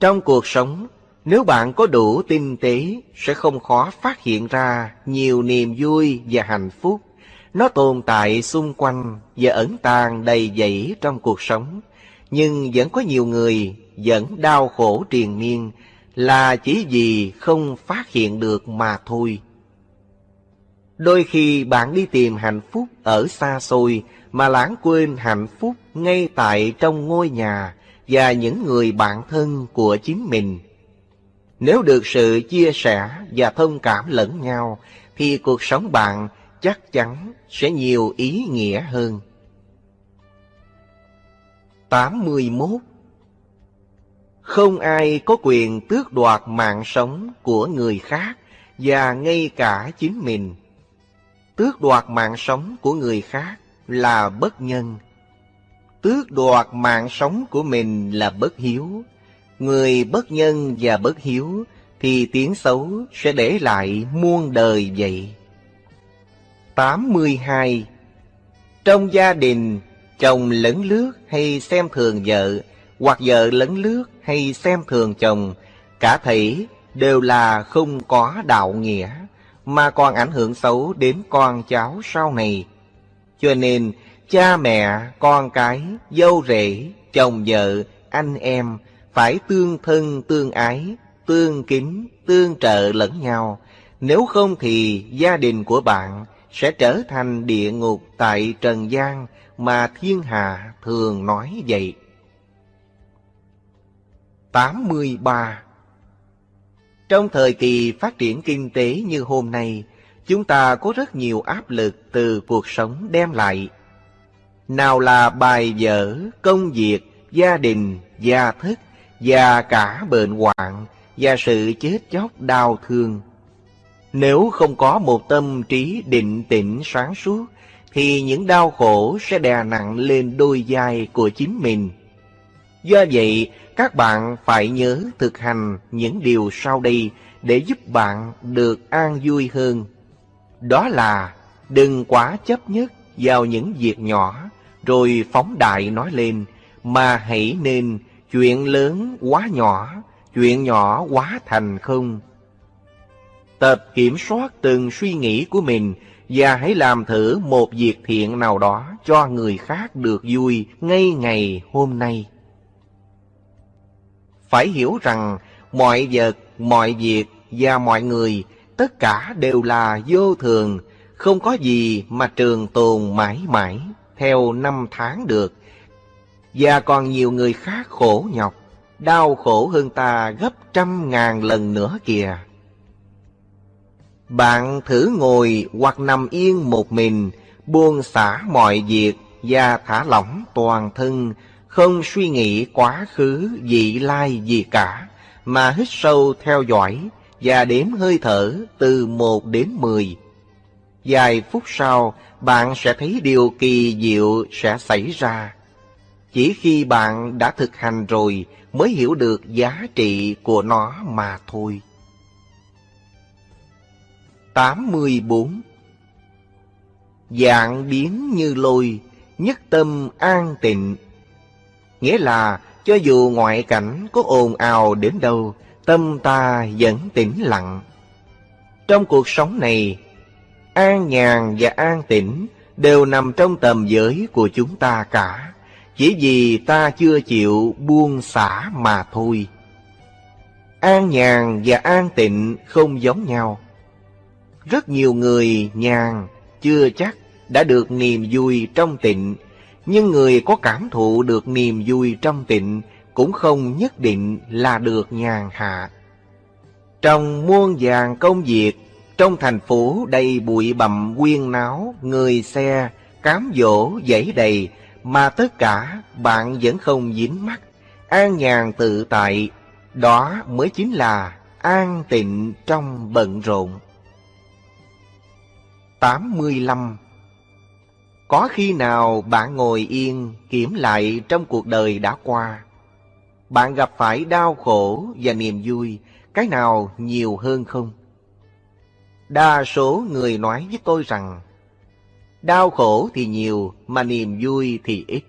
Trong cuộc sống, nếu bạn có đủ tinh tế, sẽ không khó phát hiện ra nhiều niềm vui và hạnh phúc. Nó tồn tại xung quanh và ẩn tàng đầy dẫy trong cuộc sống. Nhưng vẫn có nhiều người vẫn đau khổ triền miên là chỉ vì không phát hiện được mà thôi. Đôi khi bạn đi tìm hạnh phúc ở xa xôi mà lãng quên hạnh phúc ngay tại trong ngôi nhà và những người bạn thân của chính mình. Nếu được sự chia sẻ và thông cảm lẫn nhau, thì cuộc sống bạn chắc chắn sẽ nhiều ý nghĩa hơn. 81. Không ai có quyền tước đoạt mạng sống của người khác và ngay cả chính mình. Tước đoạt mạng sống của người khác là bất nhân. Tước đoạt mạng sống của mình là bất hiếu. Người bất nhân và bất hiếu thì tiếng xấu sẽ để lại muôn đời vậy. 82. Trong gia đình, chồng lấn lướt hay xem thường vợ, hoặc vợ lấn lướt hay xem thường chồng, cả thể đều là không có đạo nghĩa, mà còn ảnh hưởng xấu đến con cháu sau này. Cho nên, cha mẹ, con cái, dâu rể, chồng vợ, anh em phải tương thân tương ái, tương kính, tương trợ lẫn nhau. Nếu không thì gia đình của bạn sẽ trở thành địa ngục tại trần gian mà thiên hạ thường nói vậy. 83 Trong thời kỳ phát triển kinh tế như hôm nay, chúng ta có rất nhiều áp lực từ cuộc sống đem lại. Nào là bài vở, công việc, gia đình, gia thất, và cả bệnh hoạn, và sự chết chóc đau thương. Nếu không có một tâm trí định tĩnh sáng suốt, thì những đau khổ sẽ đè nặng lên đôi vai của chính mình. Do vậy, các bạn phải nhớ thực hành những điều sau đây để giúp bạn được an vui hơn. Đó là đừng quá chấp nhất vào những việc nhỏ rồi phóng đại nói lên, mà hãy nên chuyện lớn quá nhỏ, chuyện nhỏ quá thành không. Tập kiểm soát từng suy nghĩ của mình và hãy làm thử một việc thiện nào đó cho người khác được vui ngay ngày hôm nay. Phải hiểu rằng mọi vật, mọi việc và mọi người tất cả đều là vô thường, không có gì mà trường tồn mãi mãi theo năm tháng được. Và còn nhiều người khác khổ nhọc, đau khổ hơn ta gấp trăm ngàn lần nữa kìa. Bạn thử ngồi hoặc nằm yên một mình, buông xả mọi việc và thả lỏng toàn thân, không suy nghĩ quá khứ vị lai gì cả, mà hít sâu theo dõi và đếm hơi thở từ một đến mười. Vài phút sau, bạn sẽ thấy điều kỳ diệu sẽ xảy ra. Chỉ khi bạn đã thực hành rồi mới hiểu được giá trị của nó mà thôi. 84 Dạng biến như lôi, nhất tâm an tịnh. Nghĩa là cho dù ngoại cảnh có ồn ào đến đâu, tâm ta vẫn tĩnh lặng. Trong cuộc sống này, an nhàn và an tĩnh đều nằm trong tầm giới của chúng ta cả, chỉ vì ta chưa chịu buông xả mà thôi. An nhàn và an tịnh không giống nhau. Rất nhiều người nhàn chưa chắc đã được niềm vui trong tịnh, nhưng người có cảm thụ được niềm vui trong tịnh cũng không nhất định là được nhàn hạ. Trong muôn vàng công việc, trong thành phố đầy bụi bặm quyên náo, người xe, cám dỗ, dãy đầy, mà tất cả bạn vẫn không dính mắt, an nhàn tự tại, đó mới chính là an tịnh trong bận rộn. 85 Có khi nào bạn ngồi yên kiểm lại trong cuộc đời đã qua? Bạn gặp phải đau khổ và niềm vui, cái nào nhiều hơn không? Đa số người nói với tôi rằng, đau khổ thì nhiều mà niềm vui thì ít.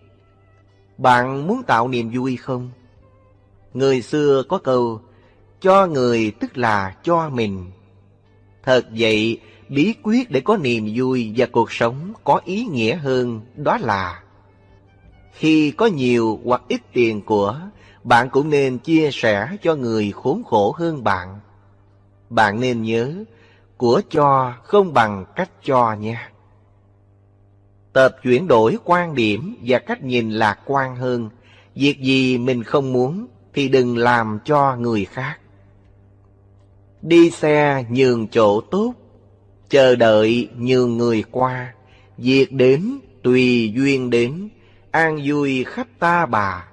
Bạn muốn tạo niềm vui không? Người xưa có câu, cho người tức là cho mình. Thật vậy, bí quyết để có niềm vui và cuộc sống có ý nghĩa hơn đó là khi có nhiều hoặc ít tiền của, bạn cũng nên chia sẻ cho người khốn khổ hơn bạn. Bạn nên nhớ, của cho không bằng cách cho nha. Tập chuyển đổi quan điểm và cách nhìn lạc quan hơn. Việc gì mình không muốn thì đừng làm cho người khác. Đi xe nhường chỗ tốt, chờ đợi nhường người qua. Việc đến tùy duyên đến, an vui khắp ta bà.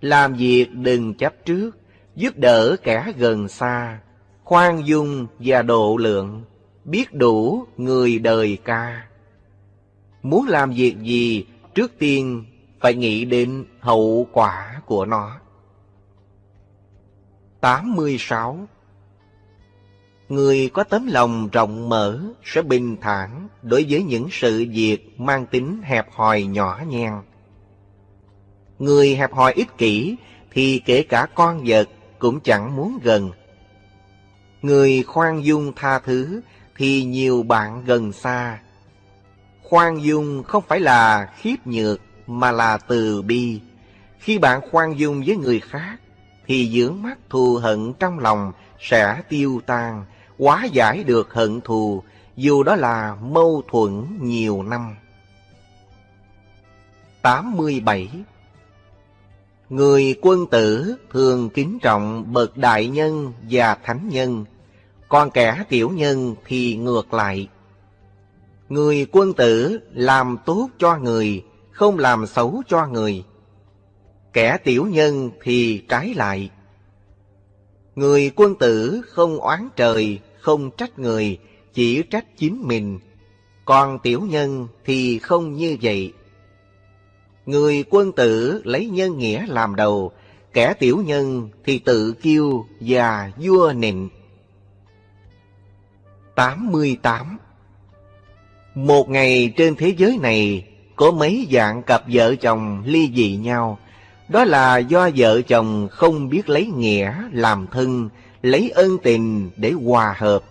Làm việc đừng chấp trước, giúp đỡ kẻ gần xa, khoan dung và độ lượng, biết đủ người đời ca. Muốn làm việc gì, trước tiên phải nghĩ đến hậu quả của nó. 86. Người có tấm lòng rộng mở sẽ bình thản đối với những sự việc mang tính hẹp hòi nhỏ nhen. Người hẹp hòi ích kỷ thì kể cả con vật cũng chẳng muốn gần. Người khoan dung tha thứ thì nhiều bạn gần xa. Khoan dung không phải là khiếp nhược mà là từ bi. Khi bạn khoan dung với người khác thì dưỡng mắt thù hận trong lòng sẽ tiêu tan, hóa giải được hận thù, dù đó là mâu thuẫn nhiều năm. 87. Người quân tử thường kính trọng bậc đại nhân và thánh nhân, còn kẻ tiểu nhân thì ngược lại. Người quân tử làm tốt cho người, không làm xấu cho người. Kẻ tiểu nhân thì trái lại. Người quân tử không oán trời, không trách người, chỉ trách chính mình. Còn tiểu nhân thì không như vậy. Người quân tử lấy nhân nghĩa làm đầu, kẻ tiểu nhân thì tự kiêu và vua nịnh. 88 một ngày trên thế giới này có mấy dạng cặp vợ chồng ly dị nhau. Đó là do vợ chồng không biết lấy nghĩa làm thân, lấy ân tình để hòa hợp,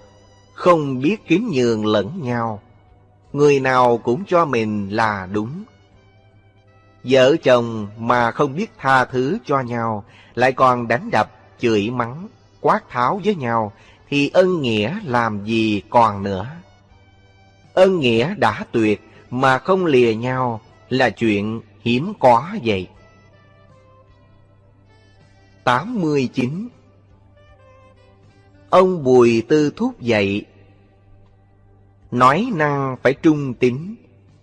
không biết kiếm nhường lẫn nhau. Người nào cũng cho mình là đúng. Vợ chồng mà không biết tha thứ cho nhau, lại còn đánh đập, chửi mắng, quát tháo với nhau, thì ân nghĩa làm gì còn nữa. Ân nghĩa đã tuyệt mà không lìa nhau là chuyện hiếm có vậy. 89 Ông Bùi Tư Thúc dạy Nói năng phải trung tín,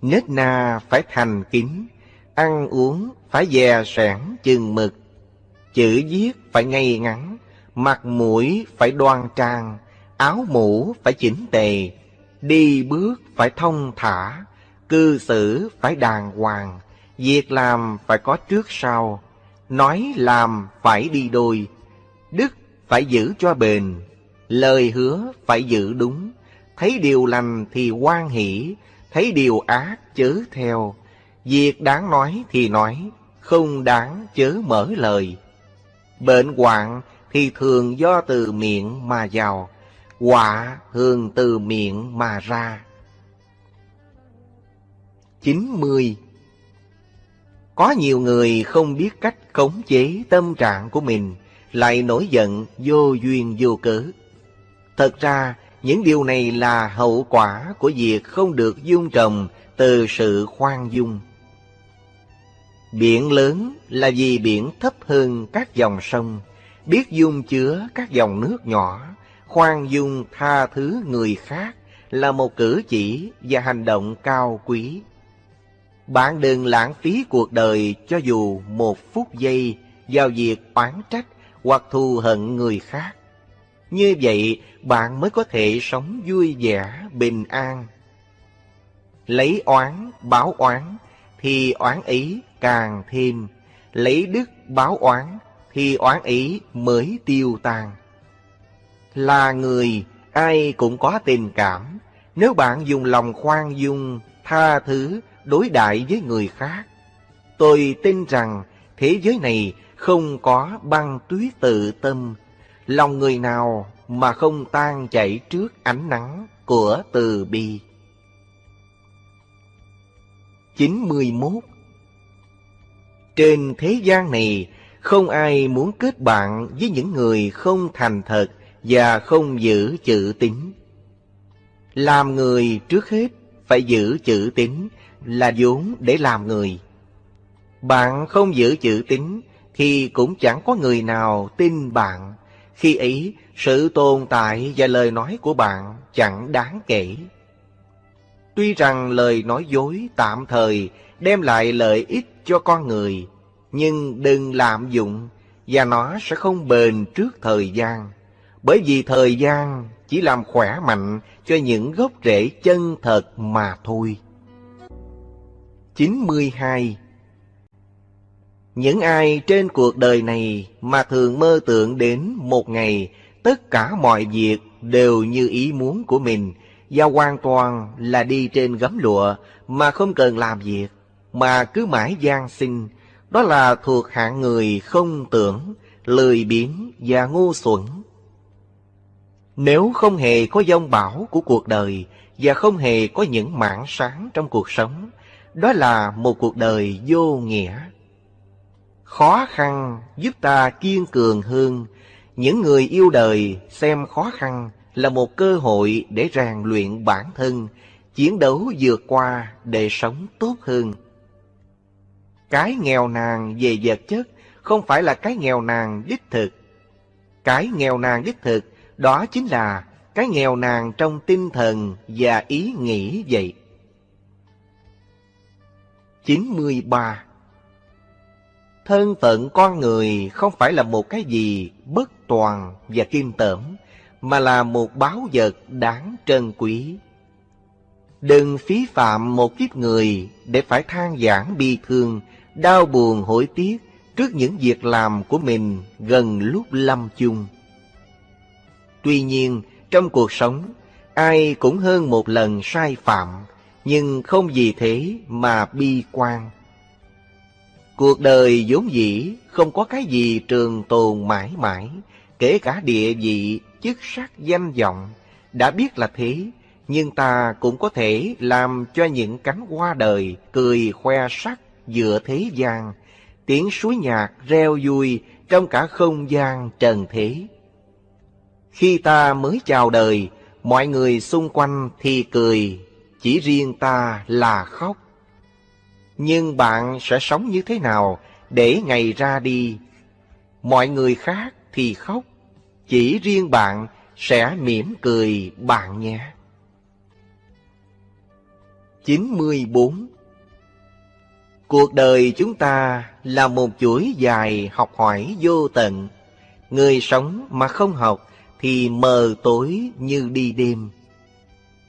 nết na phải thành kính, ăn uống phải dè sẻn chừng mực, chữ viết phải ngay ngắn, mặt mũi phải đoan trang, áo mũ phải chỉnh tề, đi bước phải thông thả, cư xử phải đàng hoàng, việc làm phải có trước sau, nói làm phải đi đôi, đức phải giữ cho bền, lời hứa phải giữ đúng, thấy điều lành thì quan hỷ, thấy điều ác chớ theo, việc đáng nói thì nói, không đáng chớ mở lời. Bệnh hoạn thì thường do từ miệng mà vào, quả thường từ miệng mà ra. 90. Có nhiều người không biết cách khống chế tâm trạng của mình, lại nổi giận vô duyên vô cớ. Thật ra, những điều này là hậu quả của việc không được dung trồng từ sự khoan dung. Biển lớn là vì biển thấp hơn các dòng sông, biết dung chứa các dòng nước nhỏ, khoan dung tha thứ người khác là một cử chỉ và hành động cao quý. Bạn đừng lãng phí cuộc đời cho dù một phút giây vào việc oán trách hoặc thù hận người khác. Như vậy, bạn mới có thể sống vui vẻ, bình an. Lấy oán, báo oán, thì oán ý càng thêm. Lấy đức báo oán, thì oán ý mới tiêu tan. Là người, ai cũng có tình cảm. Nếu bạn dùng lòng khoan dung, tha thứ, đối đại với người khác, tôi tin rằng thế giới này không có băng tuyết tự tâm, lòng người nào mà không tan chảy trước ánh nắng của từ bi. 91 Trên thế gian này, không ai muốn kết bạn với những người không thành thật và không giữ chữ tín. Làm người trước hết phải giữ chữ tín là vốn để làm người. Bạn không giữ chữ tín thì cũng chẳng có người nào tin bạn. Khi ấy, sự tồn tại và lời nói của bạn chẳng đáng kể. Tuy rằng lời nói dối tạm thời đem lại lợi ích cho con người, nhưng đừng lạm dụng và nó sẽ không bền trước thời gian. Bởi vì thời gian chỉ làm khỏe mạnh cho những gốc rễ chân thật mà thôi. 92 những ai trên cuộc đời này mà thường mơ tưởng đến một ngày tất cả mọi việc đều như ý muốn của mình và hoàn toàn là đi trên gấm lụa mà không cần làm việc, mà cứ mãi gian sinh, đó là thuộc hạng người không tưởng, lười biếng và ngu xuẩn. Nếu không hề có dông bão của cuộc đời và không hề có những mảng sáng trong cuộc sống, đó là một cuộc đời vô nghĩa. Khó khăn giúp ta kiên cường hơn. Những người yêu đời xem khó khăn là một cơ hội để rèn luyện bản thân, chiến đấu vượt qua để sống tốt hơn. Cái nghèo nàn về vật chất không phải là cái nghèo nàn đích thực. Cái nghèo nàn đích thực đó chính là cái nghèo nàn trong tinh thần và ý nghĩ vậy. 93 Thân phận con người không phải là một cái gì bất toàn và kim tởm, mà là một báo vật đáng trân quý. Đừng phí phạm một kiếp người để phải than giảng bi thương, đau buồn hối tiếc trước những việc làm của mình gần lúc lâm chung. Tuy nhiên, trong cuộc sống, ai cũng hơn một lần sai phạm, nhưng không vì thế mà bi quan Cuộc đời vốn dĩ không có cái gì trường tồn mãi mãi, kể cả địa vị, chức sắc, danh vọng. Đã biết là thế, nhưng ta cũng có thể làm cho những cánh hoa đời cười khoe sắc giữa thế gian, tiếng suối nhạc reo vui trong cả không gian trần thế. Khi ta mới chào đời, mọi người xung quanh thì cười, chỉ riêng ta là khóc. Nhưng bạn sẽ sống như thế nào để ngày ra đi? Mọi người khác thì khóc, chỉ riêng bạn sẽ mỉm cười bạn nhé. 94 Cuộc đời chúng ta là một chuỗi dài học hỏi vô tận. Người sống mà không học thì mờ tối như đi đêm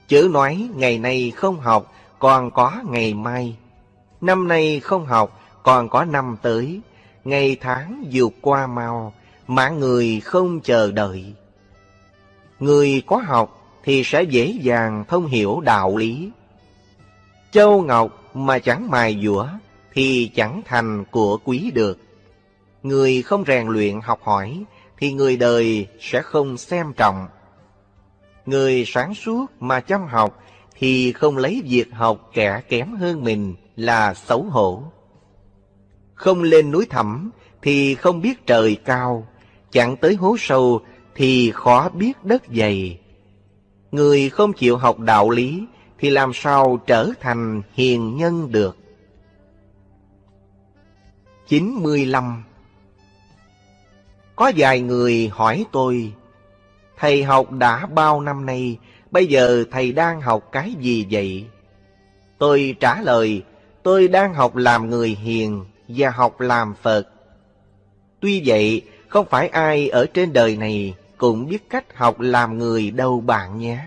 chữ nói ngày nay không học, còn có ngày mai. Năm nay không học, còn có năm tới. Ngày tháng vượt qua mau, mà người không chờ đợi. Người có học thì sẽ dễ dàng thông hiểu đạo lý. Châu Ngọc mà chẳng mài dũa thì chẳng thành của quý được. Người không rèn luyện học hỏi thì người đời sẽ không xem trọng. Người sáng suốt mà chăm học thì không lấy việc học kẻ kém hơn mình là xấu hổ. Không lên núi thẳm thì không biết trời cao, chẳng tới hố sâu thì khó biết đất dày. Người không chịu học đạo lý thì làm sao trở thành hiền nhân được. 95 Có vài người hỏi tôi, Thầy học đã bao năm nay, bây giờ thầy đang học cái gì vậy? Tôi trả lời, tôi đang học làm người hiền và học làm Phật. Tuy vậy, không phải ai ở trên đời này cũng biết cách học làm người đâu bạn nhé.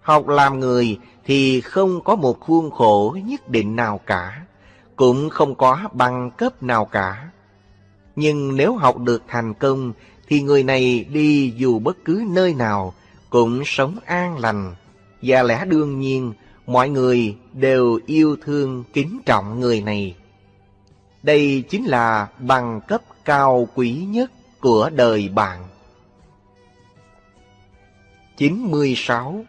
Học làm người thì không có một khuôn khổ nhất định nào cả, cũng không có bằng cấp nào cả. Nhưng nếu học được thành công thì người này đi dù bất cứ nơi nào cũng sống an lành. Và lẽ đương nhiên, mọi người đều yêu thương kính trọng người này. Đây chính là bằng cấp cao quý nhất của đời bạn. 96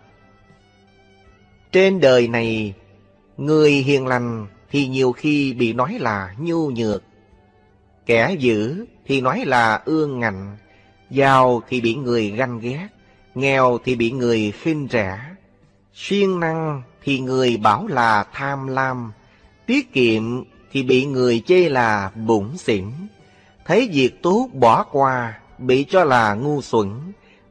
Trên đời này, người hiền lành thì nhiều khi bị nói là nhu nhược. Kẻ dữ thì nói là ương ngạnh, giàu thì bị người ganh ghét, nghèo thì bị người khinh rẻ. Siêng năng thì người bảo là tham lam, tiết kiệm thì bị người chê là bụng xỉn. Thấy việc tốt bỏ qua, bị cho là ngu xuẩn,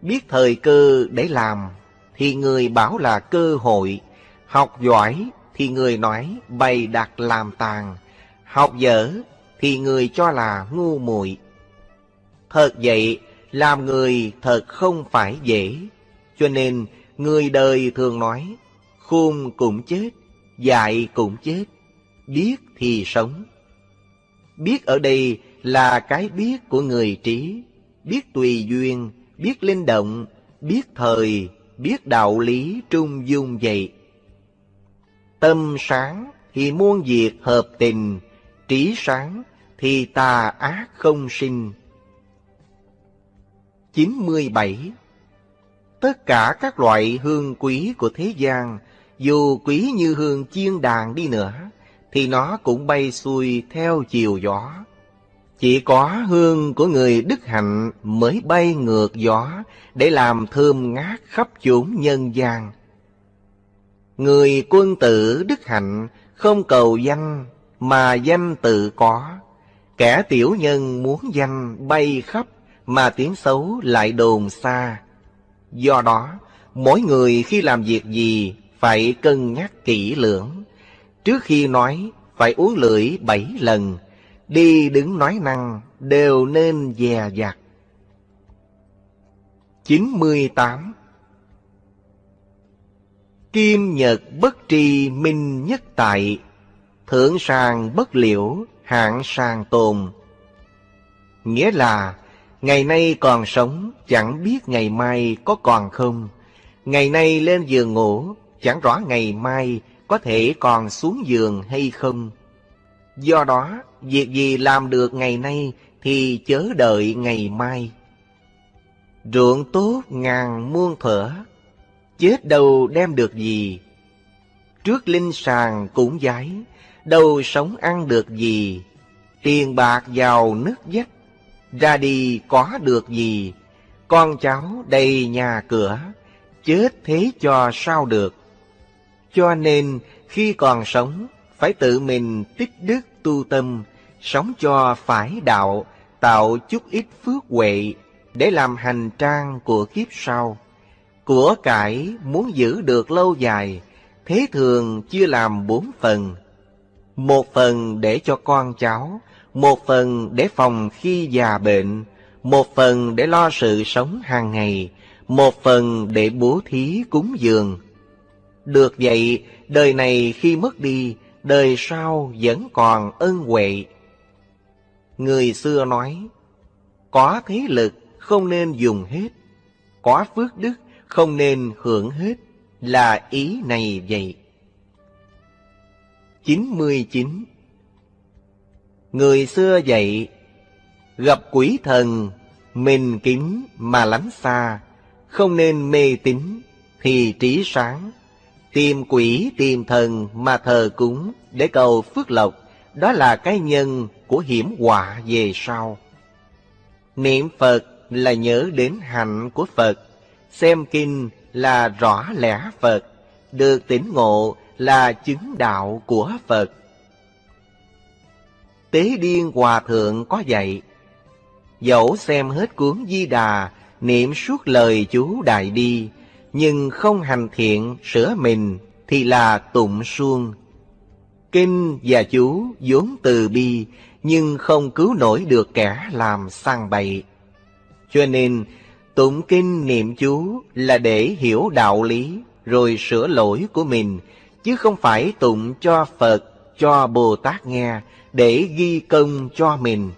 biết thời cơ để làm, thì người bảo là cơ hội, học giỏi thì người nói bày đặt làm tàn, học dở thì người cho là ngu muội. Thật vậy, làm người thật không phải dễ, cho nên người đời thường nói, khôn cũng chết, dại cũng chết, biết thì sống. Biết ở đây là cái biết của người trí, biết tùy duyên, biết linh động, biết thời, biết đạo lý trung dung vậy. Tâm sáng thì muôn việc hợp tình, trí sáng thì tà ác không sinh. 97. Tất cả các loại hương quý của thế gian, dù quý như hương chiên đàn đi nữa, thì nó cũng bay xuôi theo chiều gió. Chỉ có hương của người đức hạnh mới bay ngược gió để làm thơm ngát khắp chốn nhân gian. Người quân tử đức hạnh không cầu danh mà danh tự có. Kẻ tiểu nhân muốn danh bay khắp mà tiếng xấu lại đồn xa. Do đó, mỗi người khi làm việc gì phải cân nhắc kỹ lưỡng. Trước khi nói, phải uống lưỡi bảy lần, đi đứng nói năng đều nên dè dặt. 98 Kim nhật bất tri minh nhất tại, Thượng sàng bất liễu, hạng sàng tồn. Nghĩa là Ngày nay còn sống, chẳng biết ngày mai có còn không. Ngày nay lên giường ngủ, chẳng rõ ngày mai có thể còn xuống giường hay không. Do đó, việc gì làm được ngày nay thì chớ đợi ngày mai. Ruộng tốt ngàn muôn thở, chết đâu đem được gì. Trước linh sàng cũng giái, đâu sống ăn được gì. Tiền bạc vào nước dách, ra đi có được gì, con cháu đầy nhà cửa, chết thế cho sao được. Cho nên khi còn sống, phải tự mình tích đức tu tâm, sống cho phải đạo, tạo chút ít phước huệ để làm hành trang của kiếp sau. Của cải muốn giữ được lâu dài, thế thường chia làm bốn phần. Một phần để cho con cháu, một phần để phòng khi già bệnh, một phần để lo sự sống hàng ngày, một phần để bố thí cúng dường. Được vậy, đời này khi mất đi, đời sau vẫn còn ân huệ. Người xưa nói, có thế lực không nên dùng hết, có phước đức không nên hưởng hết, là ý này vậy. 99. Người xưa dạy, gặp quỷ thần, mình kính mà lánh xa, không nên mê tín thì trí sáng. Tìm quỷ tìm thần mà thờ cúng để cầu phước lộc, đó là cái nhân của hiểm họa về sau. Niệm Phật là nhớ đến hạnh của Phật, xem kinh là rõ lẽ Phật, được tỉnh ngộ là chứng đạo của Phật. Tế Điên Hòa Thượng có dạy, dẫu xem hết cuốn Di Đà, niệm suốt lời chú Đại Đi, nhưng không hành thiện sửa mình thì là tụng suông. Kinh và chú vốn từ bi, nhưng không cứu nổi được kẻ làm sang bậy. Cho nên, tụng kinh niệm chú là để hiểu đạo lý, rồi sửa lỗi của mình, chứ không phải tụng cho Phật, cho Bồ Tát nghe, để ghi công cho mình.